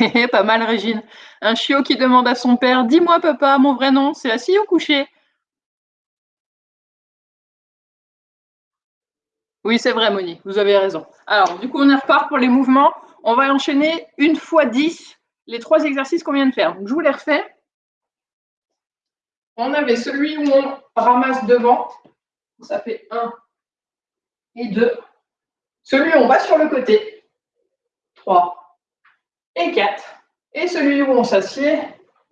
*laughs* Pas mal, Régine. Un chiot qui demande à son père Dis-moi, papa, mon vrai nom, c'est assis ou couché? Oui, c'est vrai, Moni, vous avez raison. Alors, du coup, on y repart pour les mouvements. On va enchaîner une fois 10 les trois exercices qu'on vient de faire. Donc, je vous les refais. On avait celui où on ramasse devant. Ça fait 1 et 2. Celui où on va sur le côté. 3 et 4. Et celui où on s'assied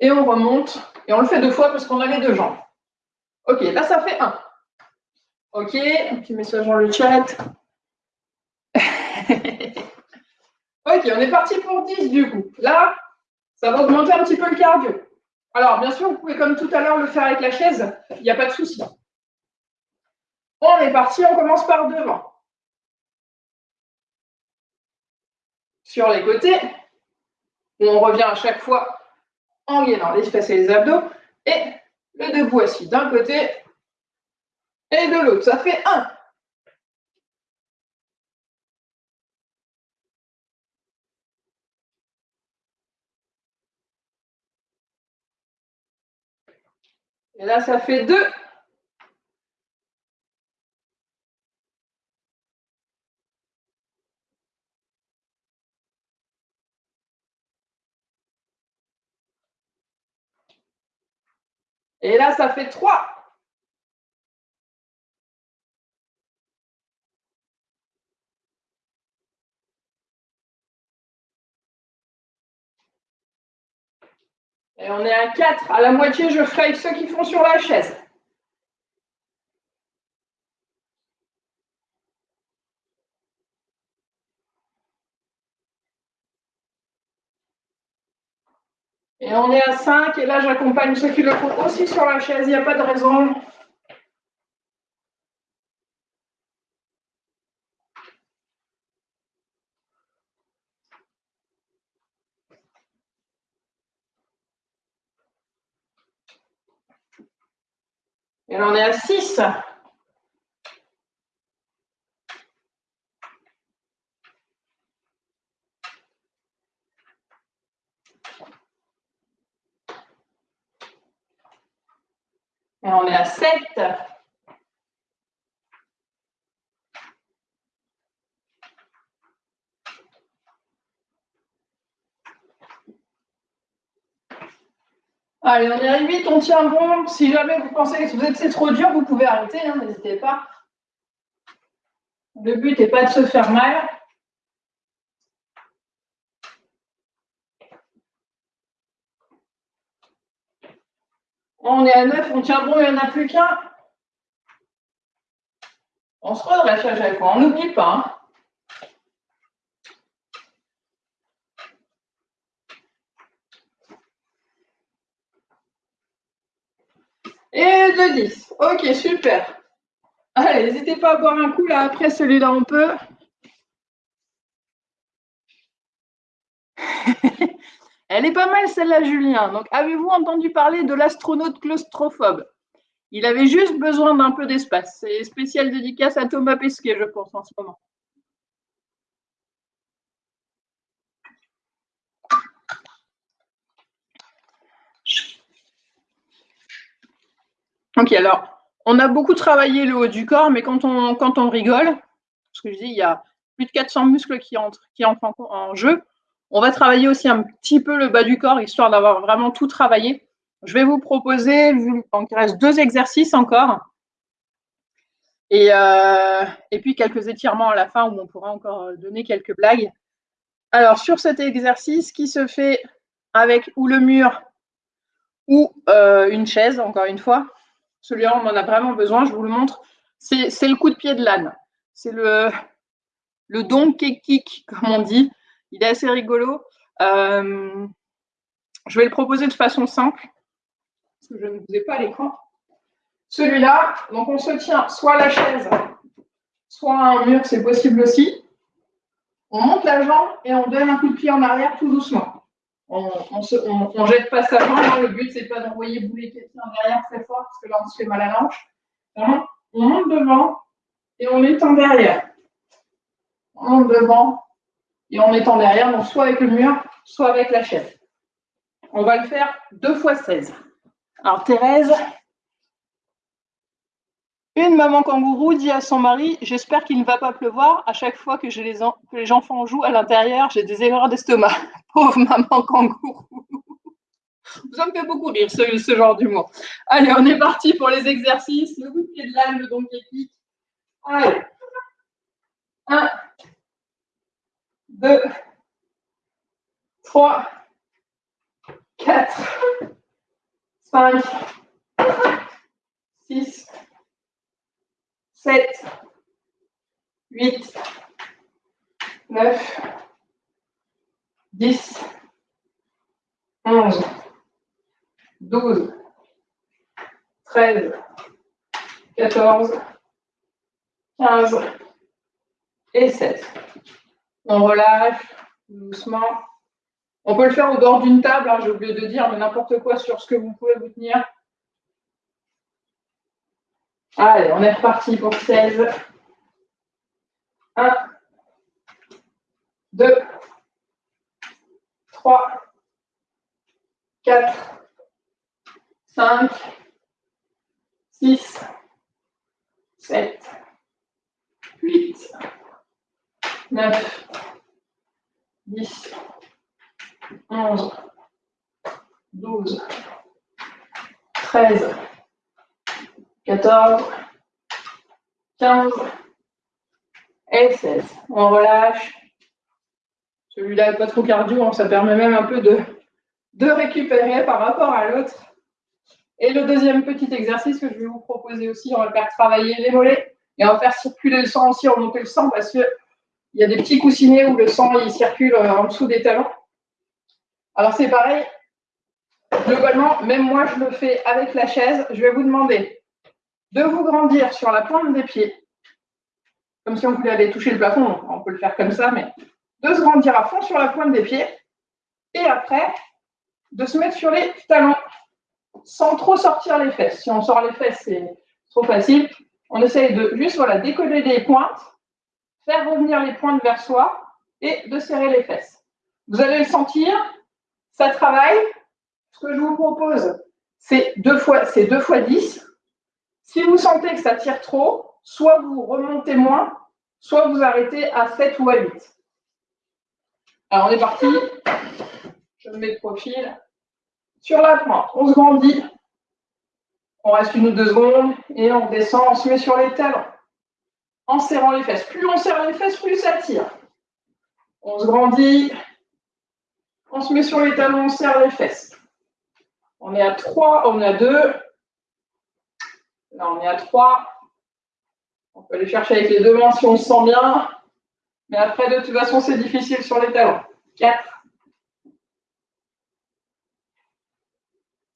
et on remonte. Et on le fait deux fois parce qu'on a les deux jambes. Ok, là ça fait 1. Ok, un petit message dans le chat. *laughs* ok, on est parti pour 10 du coup. Là, ça va augmenter un petit peu le cardio. Alors, bien sûr, vous pouvez comme tout à l'heure le faire avec la chaise, il n'y a pas de souci. On est parti, on commence par devant. Sur les côtés, on revient à chaque fois en gainant les fesses et les abdos, et le debout assis d'un côté et de l'autre. Ça fait un. Et là, ça fait deux. Et là, ça fait 3. Et on est à 4. À la moitié, je ferai avec ceux qui font sur la chaise. Et on est à 5, et là j'accompagne ceux qui le font aussi sur la chaise, il n'y a pas de raison. Et là on est à 6. Et on est à 7. On est à 8, on tient bon. Si jamais vous pensez que c'est trop dur, vous pouvez arrêter, hein, n'hésitez pas. Le but n'est pas de se faire mal. On est à 9, on tient bon, il n'y en a plus qu'un. On se redresse à chaque fois, on n'oublie pas. Hein. De 10. Ok, super. Allez, n'hésitez pas à boire un coup là. Après celui-là, on peut. *laughs* Elle est pas mal celle-là, Julien. Donc, avez-vous entendu parler de l'astronaute claustrophobe? Il avait juste besoin d'un peu d'espace. C'est spécial dédicace à Thomas Pesquet, je pense, en ce moment. Ok, alors, on a beaucoup travaillé le haut du corps, mais quand on, rigole, parce que je dis, il y a plus de 400 muscles qui entrent, en, jeu, on va travailler aussi un petit peu le bas du corps, histoire d'avoir vraiment tout travaillé. Je vais vous proposer, donc il reste deux exercices encore. Et, euh, et, puis quelques étirements à la fin où on pourra encore donner quelques blagues. Alors, sur cet exercice qui se fait avec ou le mur ou euh, une chaise, encore une fois, celui-là, on en a vraiment besoin, je vous le montre. C'est le coup de pied de l'âne. C'est le, le donkey kick, comme on dit. Il est assez rigolo. Euh, je vais le proposer de façon simple, parce que je ne vous ai pas à l'écran. Celui-là, donc on se tient soit à la chaise, soit à un mur, c'est possible aussi. On monte la jambe et on donne un coup de pied en arrière tout doucement on, ne jette pas sa jambe. Hein. Le but, c'est pas d'envoyer bouler quelqu'un derrière très fort, parce que là, on se fait mal à l'anche. On monte devant et on étend derrière. On monte devant et on étend derrière, donc soit avec le mur, soit avec la chaise. On va le faire deux fois 16. Alors, Thérèse, une maman kangourou dit à son mari J'espère qu'il ne va pas pleuvoir. À chaque fois que, les, les enfants jouent à l'intérieur, j'ai des erreurs d'estomac. *laughs* Pauvre maman kangourou. *laughs* Ça me fait beaucoup rire, ce, genre d'humour. Allez, on est parti pour les exercices. Le coup de pied de l'âne, le donkey kick. Allez. 1, 2, 3, 4, 5, 6, 7, 8, 9, 10, 11, 12, 13, 14, 15 et 7. On relâche doucement. On peut le faire au bord d'une table, hein, j'ai oublié de dire, mais n'importe quoi sur ce que vous pouvez vous tenir. Allez, on est reparti pour 16. 1, 2, 3, 4, 5, 6, 7, 8, 9, 10, 11, 12, 13, 14, 15 et 16. On relâche. Celui-là n'est pas trop cardio, hein. ça permet même un peu de, de récupérer par rapport à l'autre. Et le deuxième petit exercice que je vais vous proposer aussi, on va faire travailler les mollets et on va faire circuler le sang aussi, remonter le sang parce qu'il y a des petits coussinets où le sang il circule euh, en dessous des talons. Alors c'est pareil, globalement, même moi je le fais avec la chaise. Je vais vous demander de vous grandir sur la pointe des pieds, comme si on voulait aller toucher le plafond, on peut le faire comme ça, mais de se grandir à fond sur la pointe des pieds, et après, de se mettre sur les talons, sans trop sortir les fesses. Si on sort les fesses, c'est trop facile. On essaye de juste voilà, décoller les pointes, faire revenir les pointes vers soi, et de serrer les fesses. Vous allez le sentir, ça travaille. Ce que je vous propose, c'est deux fois, c'est deux fois 10. Si vous sentez que ça tire trop, soit vous remontez moins, soit vous arrêtez à 7 ou à 8. Alors on est parti. Je me mets de profil. Sur la pointe, on se grandit. On reste une ou deux secondes et on descend, on se met sur les talons. En serrant les fesses. Plus on serre les fesses, plus ça tire. On se grandit. On se met sur les talons, on serre les fesses. On est à 3, on est à 2. Là, on est à 3. On peut aller chercher avec les deux mains si on se sent bien. Mais après, de toute façon, c'est difficile sur les talons. 4.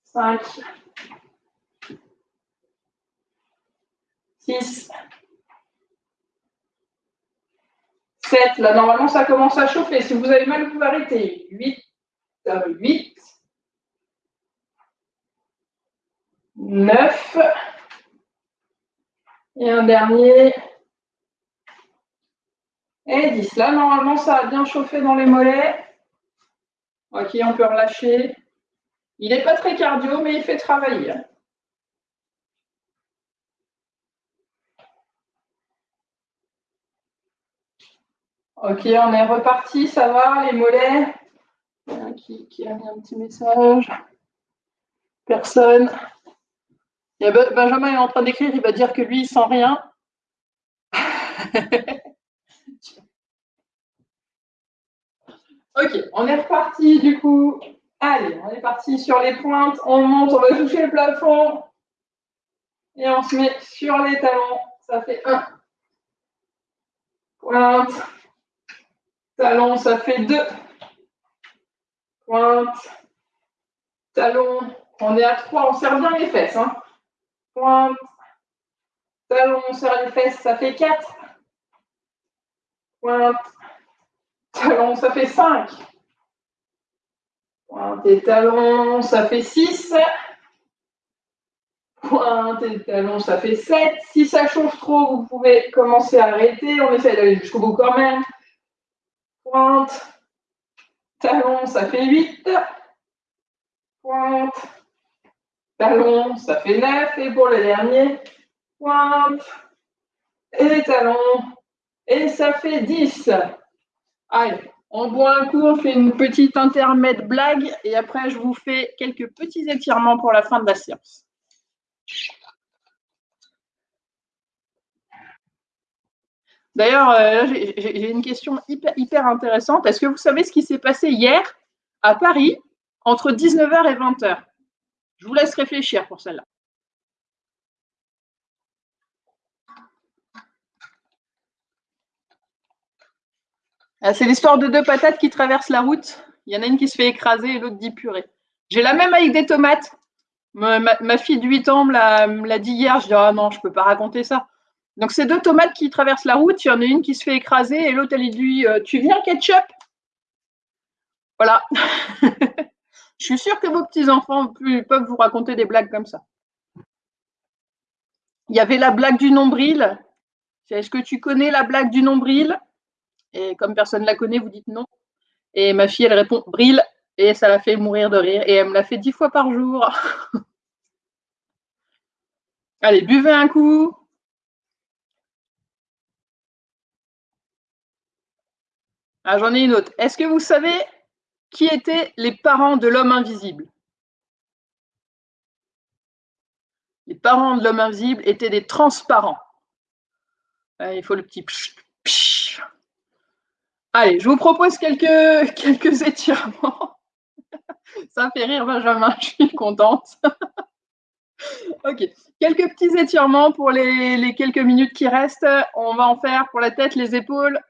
5. 6, 7. Là, normalement, ça commence à chauffer. Si vous avez mal, vous arrêter. 8, 8, 9. Et un dernier. Et 10. Là, normalement, ça a bien chauffé dans les mollets. Ok, on peut relâcher. Il n'est pas très cardio, mais il fait travailler. Ok, on est reparti, ça va, les mollets qui, qui, a mis un petit message Personne. Benjamin est en train d'écrire, il va dire que lui, il sent rien. ok, on est reparti du coup. Allez, on est parti sur les pointes, on monte, on va toucher le plafond. Et on se met sur les talons. Ça fait 1. Pointe. Talon, ça fait 2. Pointe. Talon. On est à 3, on serre bien les fesses. Hein. Pointe. Talon, on serre les fesses, ça fait 4. Pointe. Talon, ça fait 5. Pointe et talon, ça fait 6. Pointe et talon, ça fait 7. Si ça chauffe trop, vous pouvez commencer à arrêter. On essaie d'aller jusqu'au bout quand même. Pointe. Talon, ça fait 8. Pointe. Talon, ça fait 9. Et pour le dernier. Et talon. Et ça fait 10. Allez. On boit un coup, on fait une petite intermède blague et après je vous fais quelques petits étirements pour la fin de la séance. D'ailleurs, euh, j'ai une question hyper, hyper intéressante. Est-ce que vous savez ce qui s'est passé hier à Paris entre 19h et 20h Je vous laisse réfléchir pour celle-là. Ah, c'est l'histoire de deux patates qui traversent la route. Il y en a une qui se fait écraser et l'autre dit purée. J'ai la même avec des tomates. Ma, fille de 8 ans me l'a dit hier. Je dis Ah non, je ne peux pas raconter ça. Donc, c'est deux tomates qui traversent la route. Il y en a une qui se fait écraser et l'autre, elle dit euh, Tu viens, ketchup? Voilà. *laughs* je suis sûre que vos petits-enfants peuvent vous raconter des blagues comme ça. Il y avait la blague du nombril. Est-ce que tu connais la blague du nombril? Et comme personne ne la connaît, vous dites non. Et ma fille, elle répond brille. Et ça la fait mourir de rire. Et elle me l'a fait dix fois par jour. *laughs* Allez, buvez un coup. Ah, j'en ai une autre. Est-ce que vous savez qui étaient les parents de l'homme invisible? Les parents de l'homme invisible étaient des transparents. Il faut le petit Allez, je vous propose quelques, *laughs* quelques étirements. *laughs* Ça fait rire Benjamin, je suis contente. *laughs* ok, quelques petits étirements pour les, quelques minutes qui restent. On va en faire pour la tête, les épaules,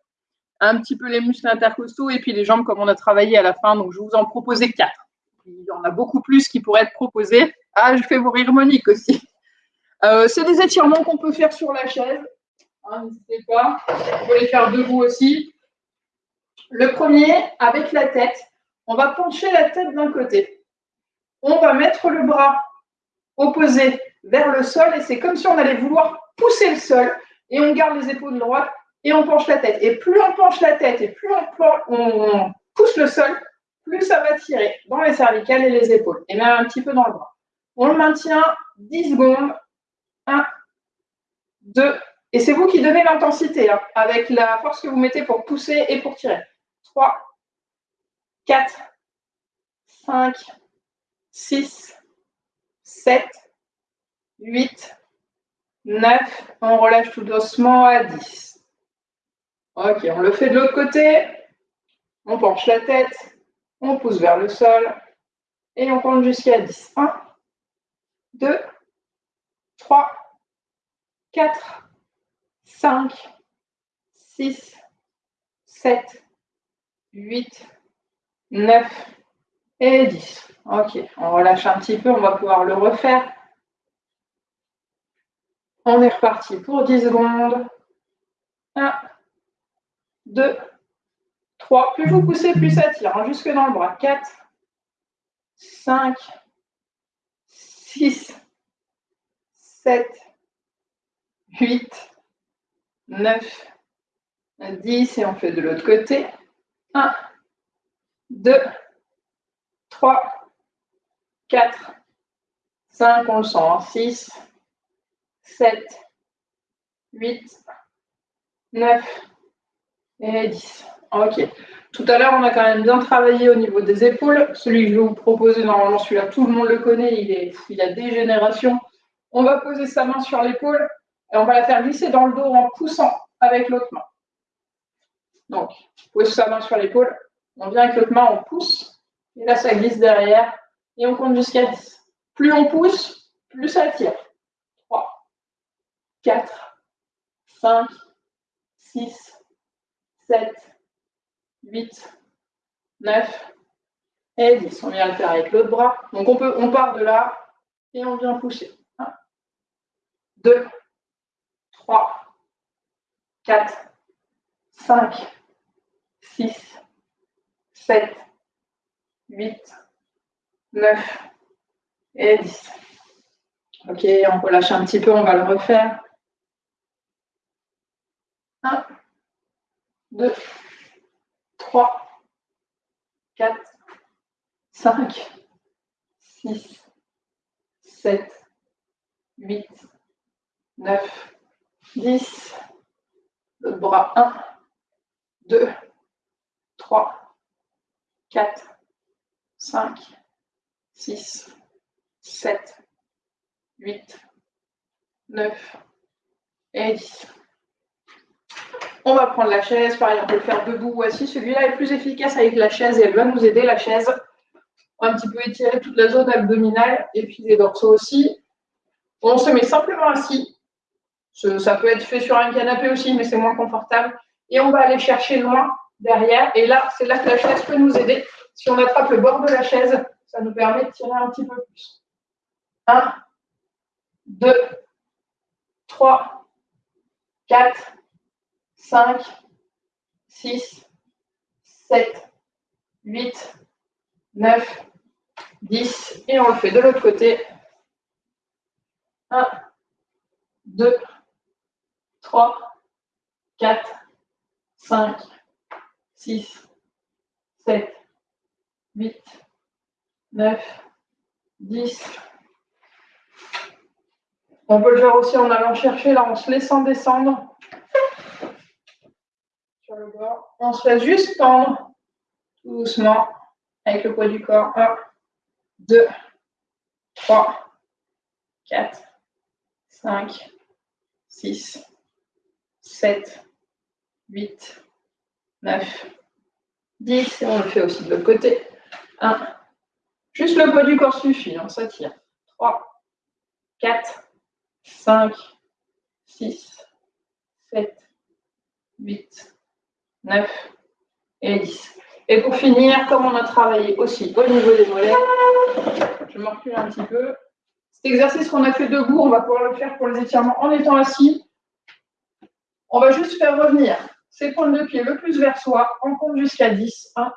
un petit peu les muscles intercostaux et puis les jambes comme on a travaillé à la fin. Donc, je vous en proposer quatre. Il y en a beaucoup plus qui pourraient être proposés. Ah, je fais vous rire Monique aussi. Euh, c'est des étirements qu'on peut faire sur la chaise. Hein, n'hésitez pas. Vous pouvez les faire debout aussi. Le premier, avec la tête, on va pencher la tête d'un côté. On va mettre le bras opposé vers le sol et c'est comme si on allait vouloir pousser le sol et on garde les épaules droites et on penche la tête. Et plus on penche la tête et plus on, pousse le sol, plus ça va tirer dans les cervicales et les épaules et même un petit peu dans le bras. On le maintient 10 secondes. 1, 2, et c'est vous qui donnez l'intensité hein, avec la force que vous mettez pour pousser et pour tirer. 3, 4, 5, 6, 7, 8, 9. On relâche tout doucement à 10. Ok, on le fait de l'autre côté. On penche la tête, on pousse vers le sol et on compte jusqu'à 10. 1, 2, 3, 4, 5, 6, 7, 8, 9 et 10. Ok, on relâche un petit peu, on va pouvoir le refaire. On est reparti pour 10 secondes. 1, 2, 3. Plus vous poussez, plus ça tire. Hein, jusque dans le bras. 4, 5, 6, 7, 8, 9, 10. Et on fait de l'autre côté. 1, 2, 3, 4, 5, on le sent. 6, 7, 8, 9 et 10. Ok. Tout à l'heure, on a quand même bien travaillé au niveau des épaules. Celui que je vais vous proposer, normalement, celui-là, tout le monde le connaît, il, est, il a des générations. On va poser sa main sur l'épaule et on va la faire glisser dans le dos en poussant avec l'autre main. Donc, pose sa main sur l'épaule, on vient avec l'autre main, on pousse, et là, ça glisse derrière, et on compte jusqu'à 10. Plus on pousse, plus ça tire. 3, 4, 5, 6, 7, 8, 9 et 10. On vient le faire avec l'autre bras. Donc on, peut, on part de là et on vient pousser. 1, 2, 3, 4, 5, 6, 7, 8, 9 et 10. Ok, on relâche un petit peu, on va le refaire. 1, 2, 3, 4, 5, 6, 7, 8, 9, 10. Le bras 1, 2, 3, 4, 5, 6, 7, 8, 9 et 10. On va prendre la chaise, pareil, on peut le faire debout ou assis. Celui-là est plus efficace avec la chaise et elle va nous aider, la chaise. On va un petit peu étirer toute la zone abdominale et puis les dorsaux aussi. On se met simplement assis. Ça peut être fait sur un canapé aussi, mais c'est moins confortable. Et on va aller chercher loin derrière. Et là, c'est là que la chaise peut nous aider. Si on attrape le bord de la chaise, ça nous permet de tirer un petit peu plus. 1, 2, 3, 4, 5, 6, 7, 8, 9, 10. Et on le fait de l'autre côté. 1, 2, 3, 4, 5, 6, 7, 8, 9, 10. On peut le faire aussi en allant chercher, là, en se laissant descendre on se laisse juste tendre doucement avec le poids du corps. 1, 2, 3, 4, 5, 6, 7, 8, 9, 10. Et on le fait aussi de l'autre côté. 1. Juste le poids du corps suffit, hein, ça tire. 3, 4, 5, 6, 7, 8, 9 et 10. Et pour finir, comme on a travaillé aussi au niveau des mollets, je me recule un petit peu. Cet exercice qu'on a fait debout, on va pouvoir le faire pour les étirements en étant assis. On va juste faire revenir ses pointes de pied le plus vers soi. On compte jusqu'à 10. 1,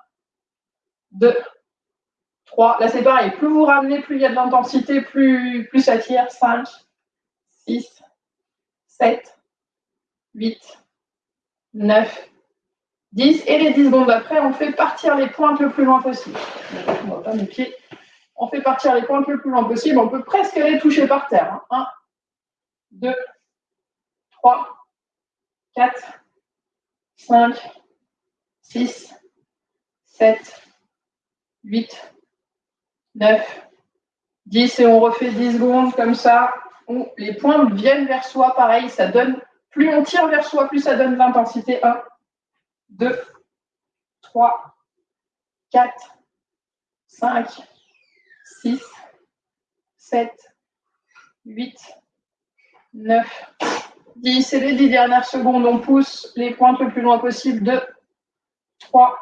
2, 3. Là, c'est pareil. Plus vous ramenez, plus il y a de l'intensité, plus, plus ça tire. 5, 6, 7, 8, 9, 10. Et les 10 secondes après, on fait partir les pointes le plus loin possible. On voit pas mes pieds. On fait partir les pointes le plus loin possible. On peut presque les toucher par terre. 1, 2, 3, 4, 5, 6, 7, 8, 9, 10. Et on refait 10 secondes comme ça, les pointes viennent vers soi. Pareil, ça donne, plus on tire vers soi, plus ça donne de l'intensité. 1, 2, 3, 4, 5, 6, 7, 8, 9, 10. Et les 10 dernières secondes, on pousse les pointes le plus loin possible. 2, 3,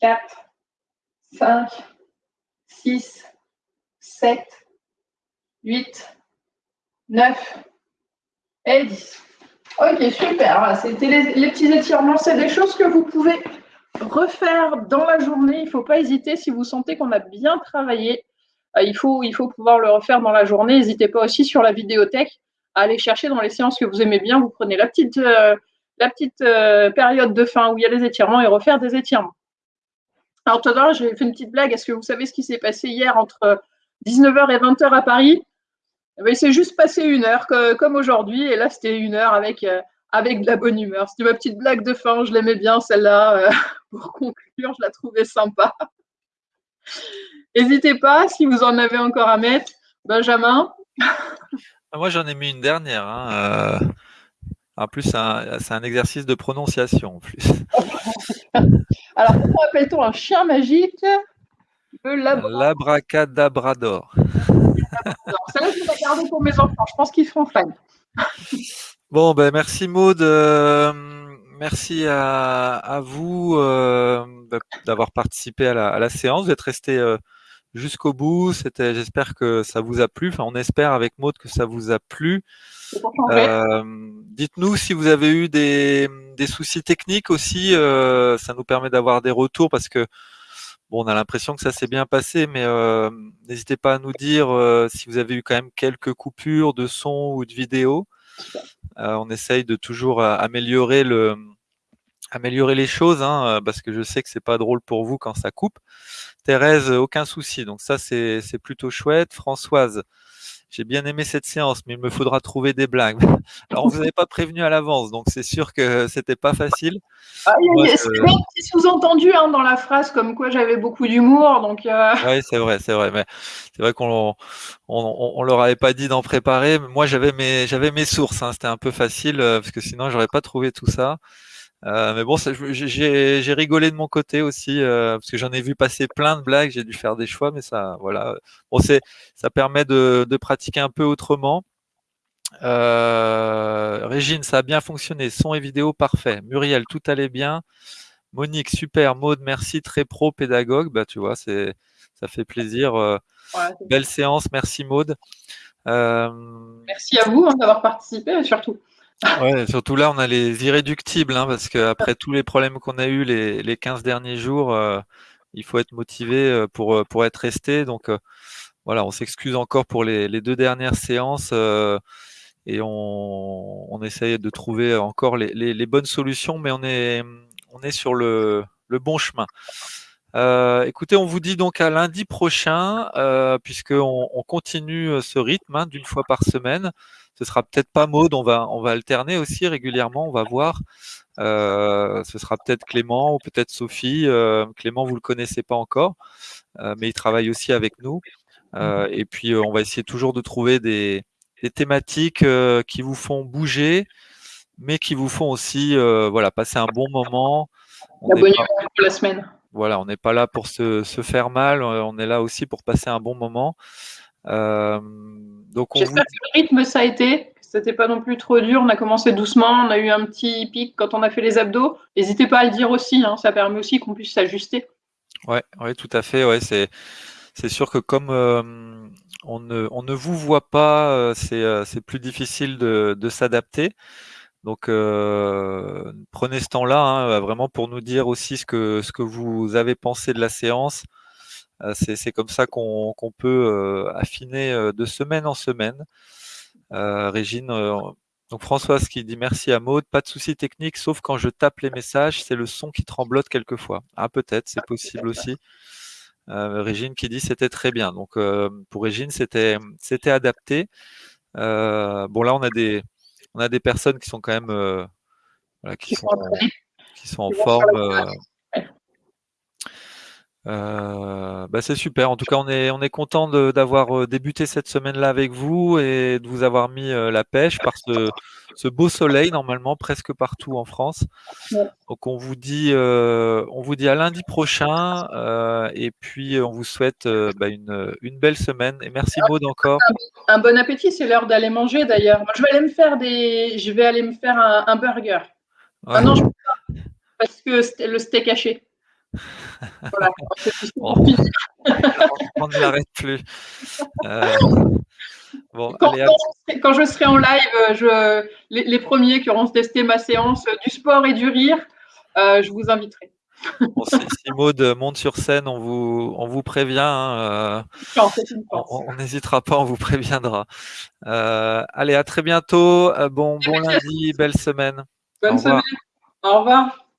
4, 5, 6, 7, 8, 9, Et 10. Ok, super. C'était les, petits étirements. C'est des choses que vous pouvez refaire dans la journée. Il ne faut pas hésiter si vous sentez qu'on a bien travaillé. Euh, il, faut, il faut pouvoir le refaire dans la journée. N'hésitez pas aussi sur la vidéothèque à aller chercher dans les séances que vous aimez bien. Vous prenez la petite, euh, la petite euh, période de fin où il y a les étirements et refaire des étirements. Alors tout à l'heure, j'ai fait une petite blague. Est-ce que vous savez ce qui s'est passé hier entre 19h et 20h à Paris? Eh il s'est juste passé une heure comme aujourd'hui. Et là, c'était une heure avec, avec de la bonne humeur. C'était ma petite blague de fin. Je l'aimais bien, celle-là. *laughs* pour conclure, je la trouvais sympa. *laughs* N'hésitez pas, si vous en avez encore à mettre. Benjamin? Ah, Moi, j'en ai mis une dernière. Hein, euh, en plus, c'est un, exercice de prononciation. En plus. *laughs* Alors, comment appelle-t-on un chien magique? L'abracadabrador. Ça, je vais garder pour mes enfants. Je pense qu'ils seront fans. Bon, ben merci Maud. Euh, merci à, vous euh, d'avoir participé à la, séance. Vous êtes resté jusqu'au bout. C'était, j'espère que ça vous a plu. Enfin, on espère avec Maud que ça vous a plu. Euh, dites-nous si vous avez eu des, soucis techniques aussi. Euh, ça nous permet d'avoir des retours parce que bon, on a l'impression que ça s'est bien passé, mais euh, n'hésitez pas à nous dire si vous avez eu quand même quelques coupures de son ou de vidéo. on essaye de toujours améliorer les choses, hein, parce que je sais que c'est pas drôle pour vous quand ça coupe. Thérèse, aucun souci. Donc ça, c'est plutôt chouette. Françoise, j'ai bien aimé cette séance, mais il me faudra trouver des blagues. *laughs* Alors, vous n'avez pas prévenu à l'avance, donc c'est sûr que c'était pas facile. Ah, il y a, un petit sous-entendu hein, dans la phrase, comme quoi j'avais beaucoup d'humour. Donc, euh. *laughs* Oui, c'est vrai, c'est vrai. Mais c'est vrai qu'on on, leur avait pas dit d'en préparer. Moi, j'avais mes, j'avais mes sources. Hein. C'était un peu facile euh, parce que sinon, j'aurais pas trouvé tout ça. Euh, mais bon, j'ai rigolé de mon côté aussi euh, parce que j'en ai vu passer plein de blagues. J'ai dû faire des choix, mais ça, voilà. Bon, c'est, ça permet de, de, pratiquer un peu autrement. Euh, Régine, ça a bien fonctionné. Son et vidéo parfait. Muriel, tout allait bien. Monique, super. Maude, merci, très pro, pédagogue. Bah, tu vois, c'est, ça fait plaisir. Belle séance, merci Maude. merci à vous hein, d'avoir participé, surtout. Ouais, surtout là, on a les irréductibles, hein, parce qu'après tous les problèmes qu'on a eus les, les 15 derniers jours, euh, il faut être motivé euh, pour, euh, pour être resté. Donc voilà, on s'excuse encore pour les, les, deux dernières séances et on, on essaye de trouver encore les, les, les, bonnes solutions, mais on est, on est sur le, le bon chemin. Euh, écoutez, on vous dit donc à lundi prochain, euh, puisqu'on on continue ce rythme hein, d'une fois par semaine ce sera peut-être pas Maude, on va, on va alterner aussi régulièrement, on va voir. Euh, ce sera peut-être Clément ou peut-être Sophie. Euh, Clément, vous le connaissez pas encore, euh, mais il travaille aussi avec nous. Mhm. et puis, on va essayer toujours de trouver des, thématiques qui vous font bouger, mais qui vous font aussi, voilà, passer un bon moment. la bonne humeur pour la semaine. Voilà, on n'est pas là pour se, se, faire mal, on est là aussi pour passer un bon moment. Euh, J'espère que le rythme, ça a été. C'était pas non plus trop dur. On a commencé doucement. On a eu un petit pic quand on a fait les abdos. N'hésitez pas à le dire aussi. Hein. Ça permet aussi qu'on puisse s'ajuster. Ouais, ouais, tout à fait. Ouais, c'est c'est sûr que comme euh, on, ne, on ne vous voit pas, euh, c'est plus difficile de, de s'adapter. Donc prenez ce temps-là hein, vraiment pour nous dire aussi ce que ce que vous avez pensé de la séance. Euh, c'est comme ça qu'on peut euh, affiner euh, de semaine en semaine. Régine, donc Françoise qui dit merci à Maude, pas de souci technique, sauf quand je tape les messages, c'est le son qui tremblote quelquefois. Ah peut-être, c'est possible aussi. Régine qui dit c'était très bien. Donc pour Régine, c'était adapté. bon là on a des on a des personnes qui sont quand même qui, sont, qui sont en forme. Euh, bah c'est super. En tout cas, on est, on est content d'avoir euh, débuté cette semaine-là avec vous et de vous avoir mis euh, la pêche par ce, ce, beau soleil, normalement, presque partout en France. Donc, on vous dit, on vous dit à lundi prochain et puis on vous souhaite bah, une, une, belle semaine. Et merci Maud encore. Un bon appétit, c'est l'heure d'aller manger d'ailleurs. je vais aller me faire des, je vais aller me faire un, burger. Ah non, je parce que le steak haché. Voilà, *laughs* on, ne l'arrête plus. Euh, bon, quand, allez, quand je serai en live, je, les, premiers qui auront testé ma séance du sport et du rire, je vous inviterai. Bon, si, Maud monte sur scène, on vous, on vous prévient. Hein, on n'hésitera pas, on vous préviendra. allez, à très bientôt. bon, bon lundi, belle semaine. Bonne semaine. Au revoir.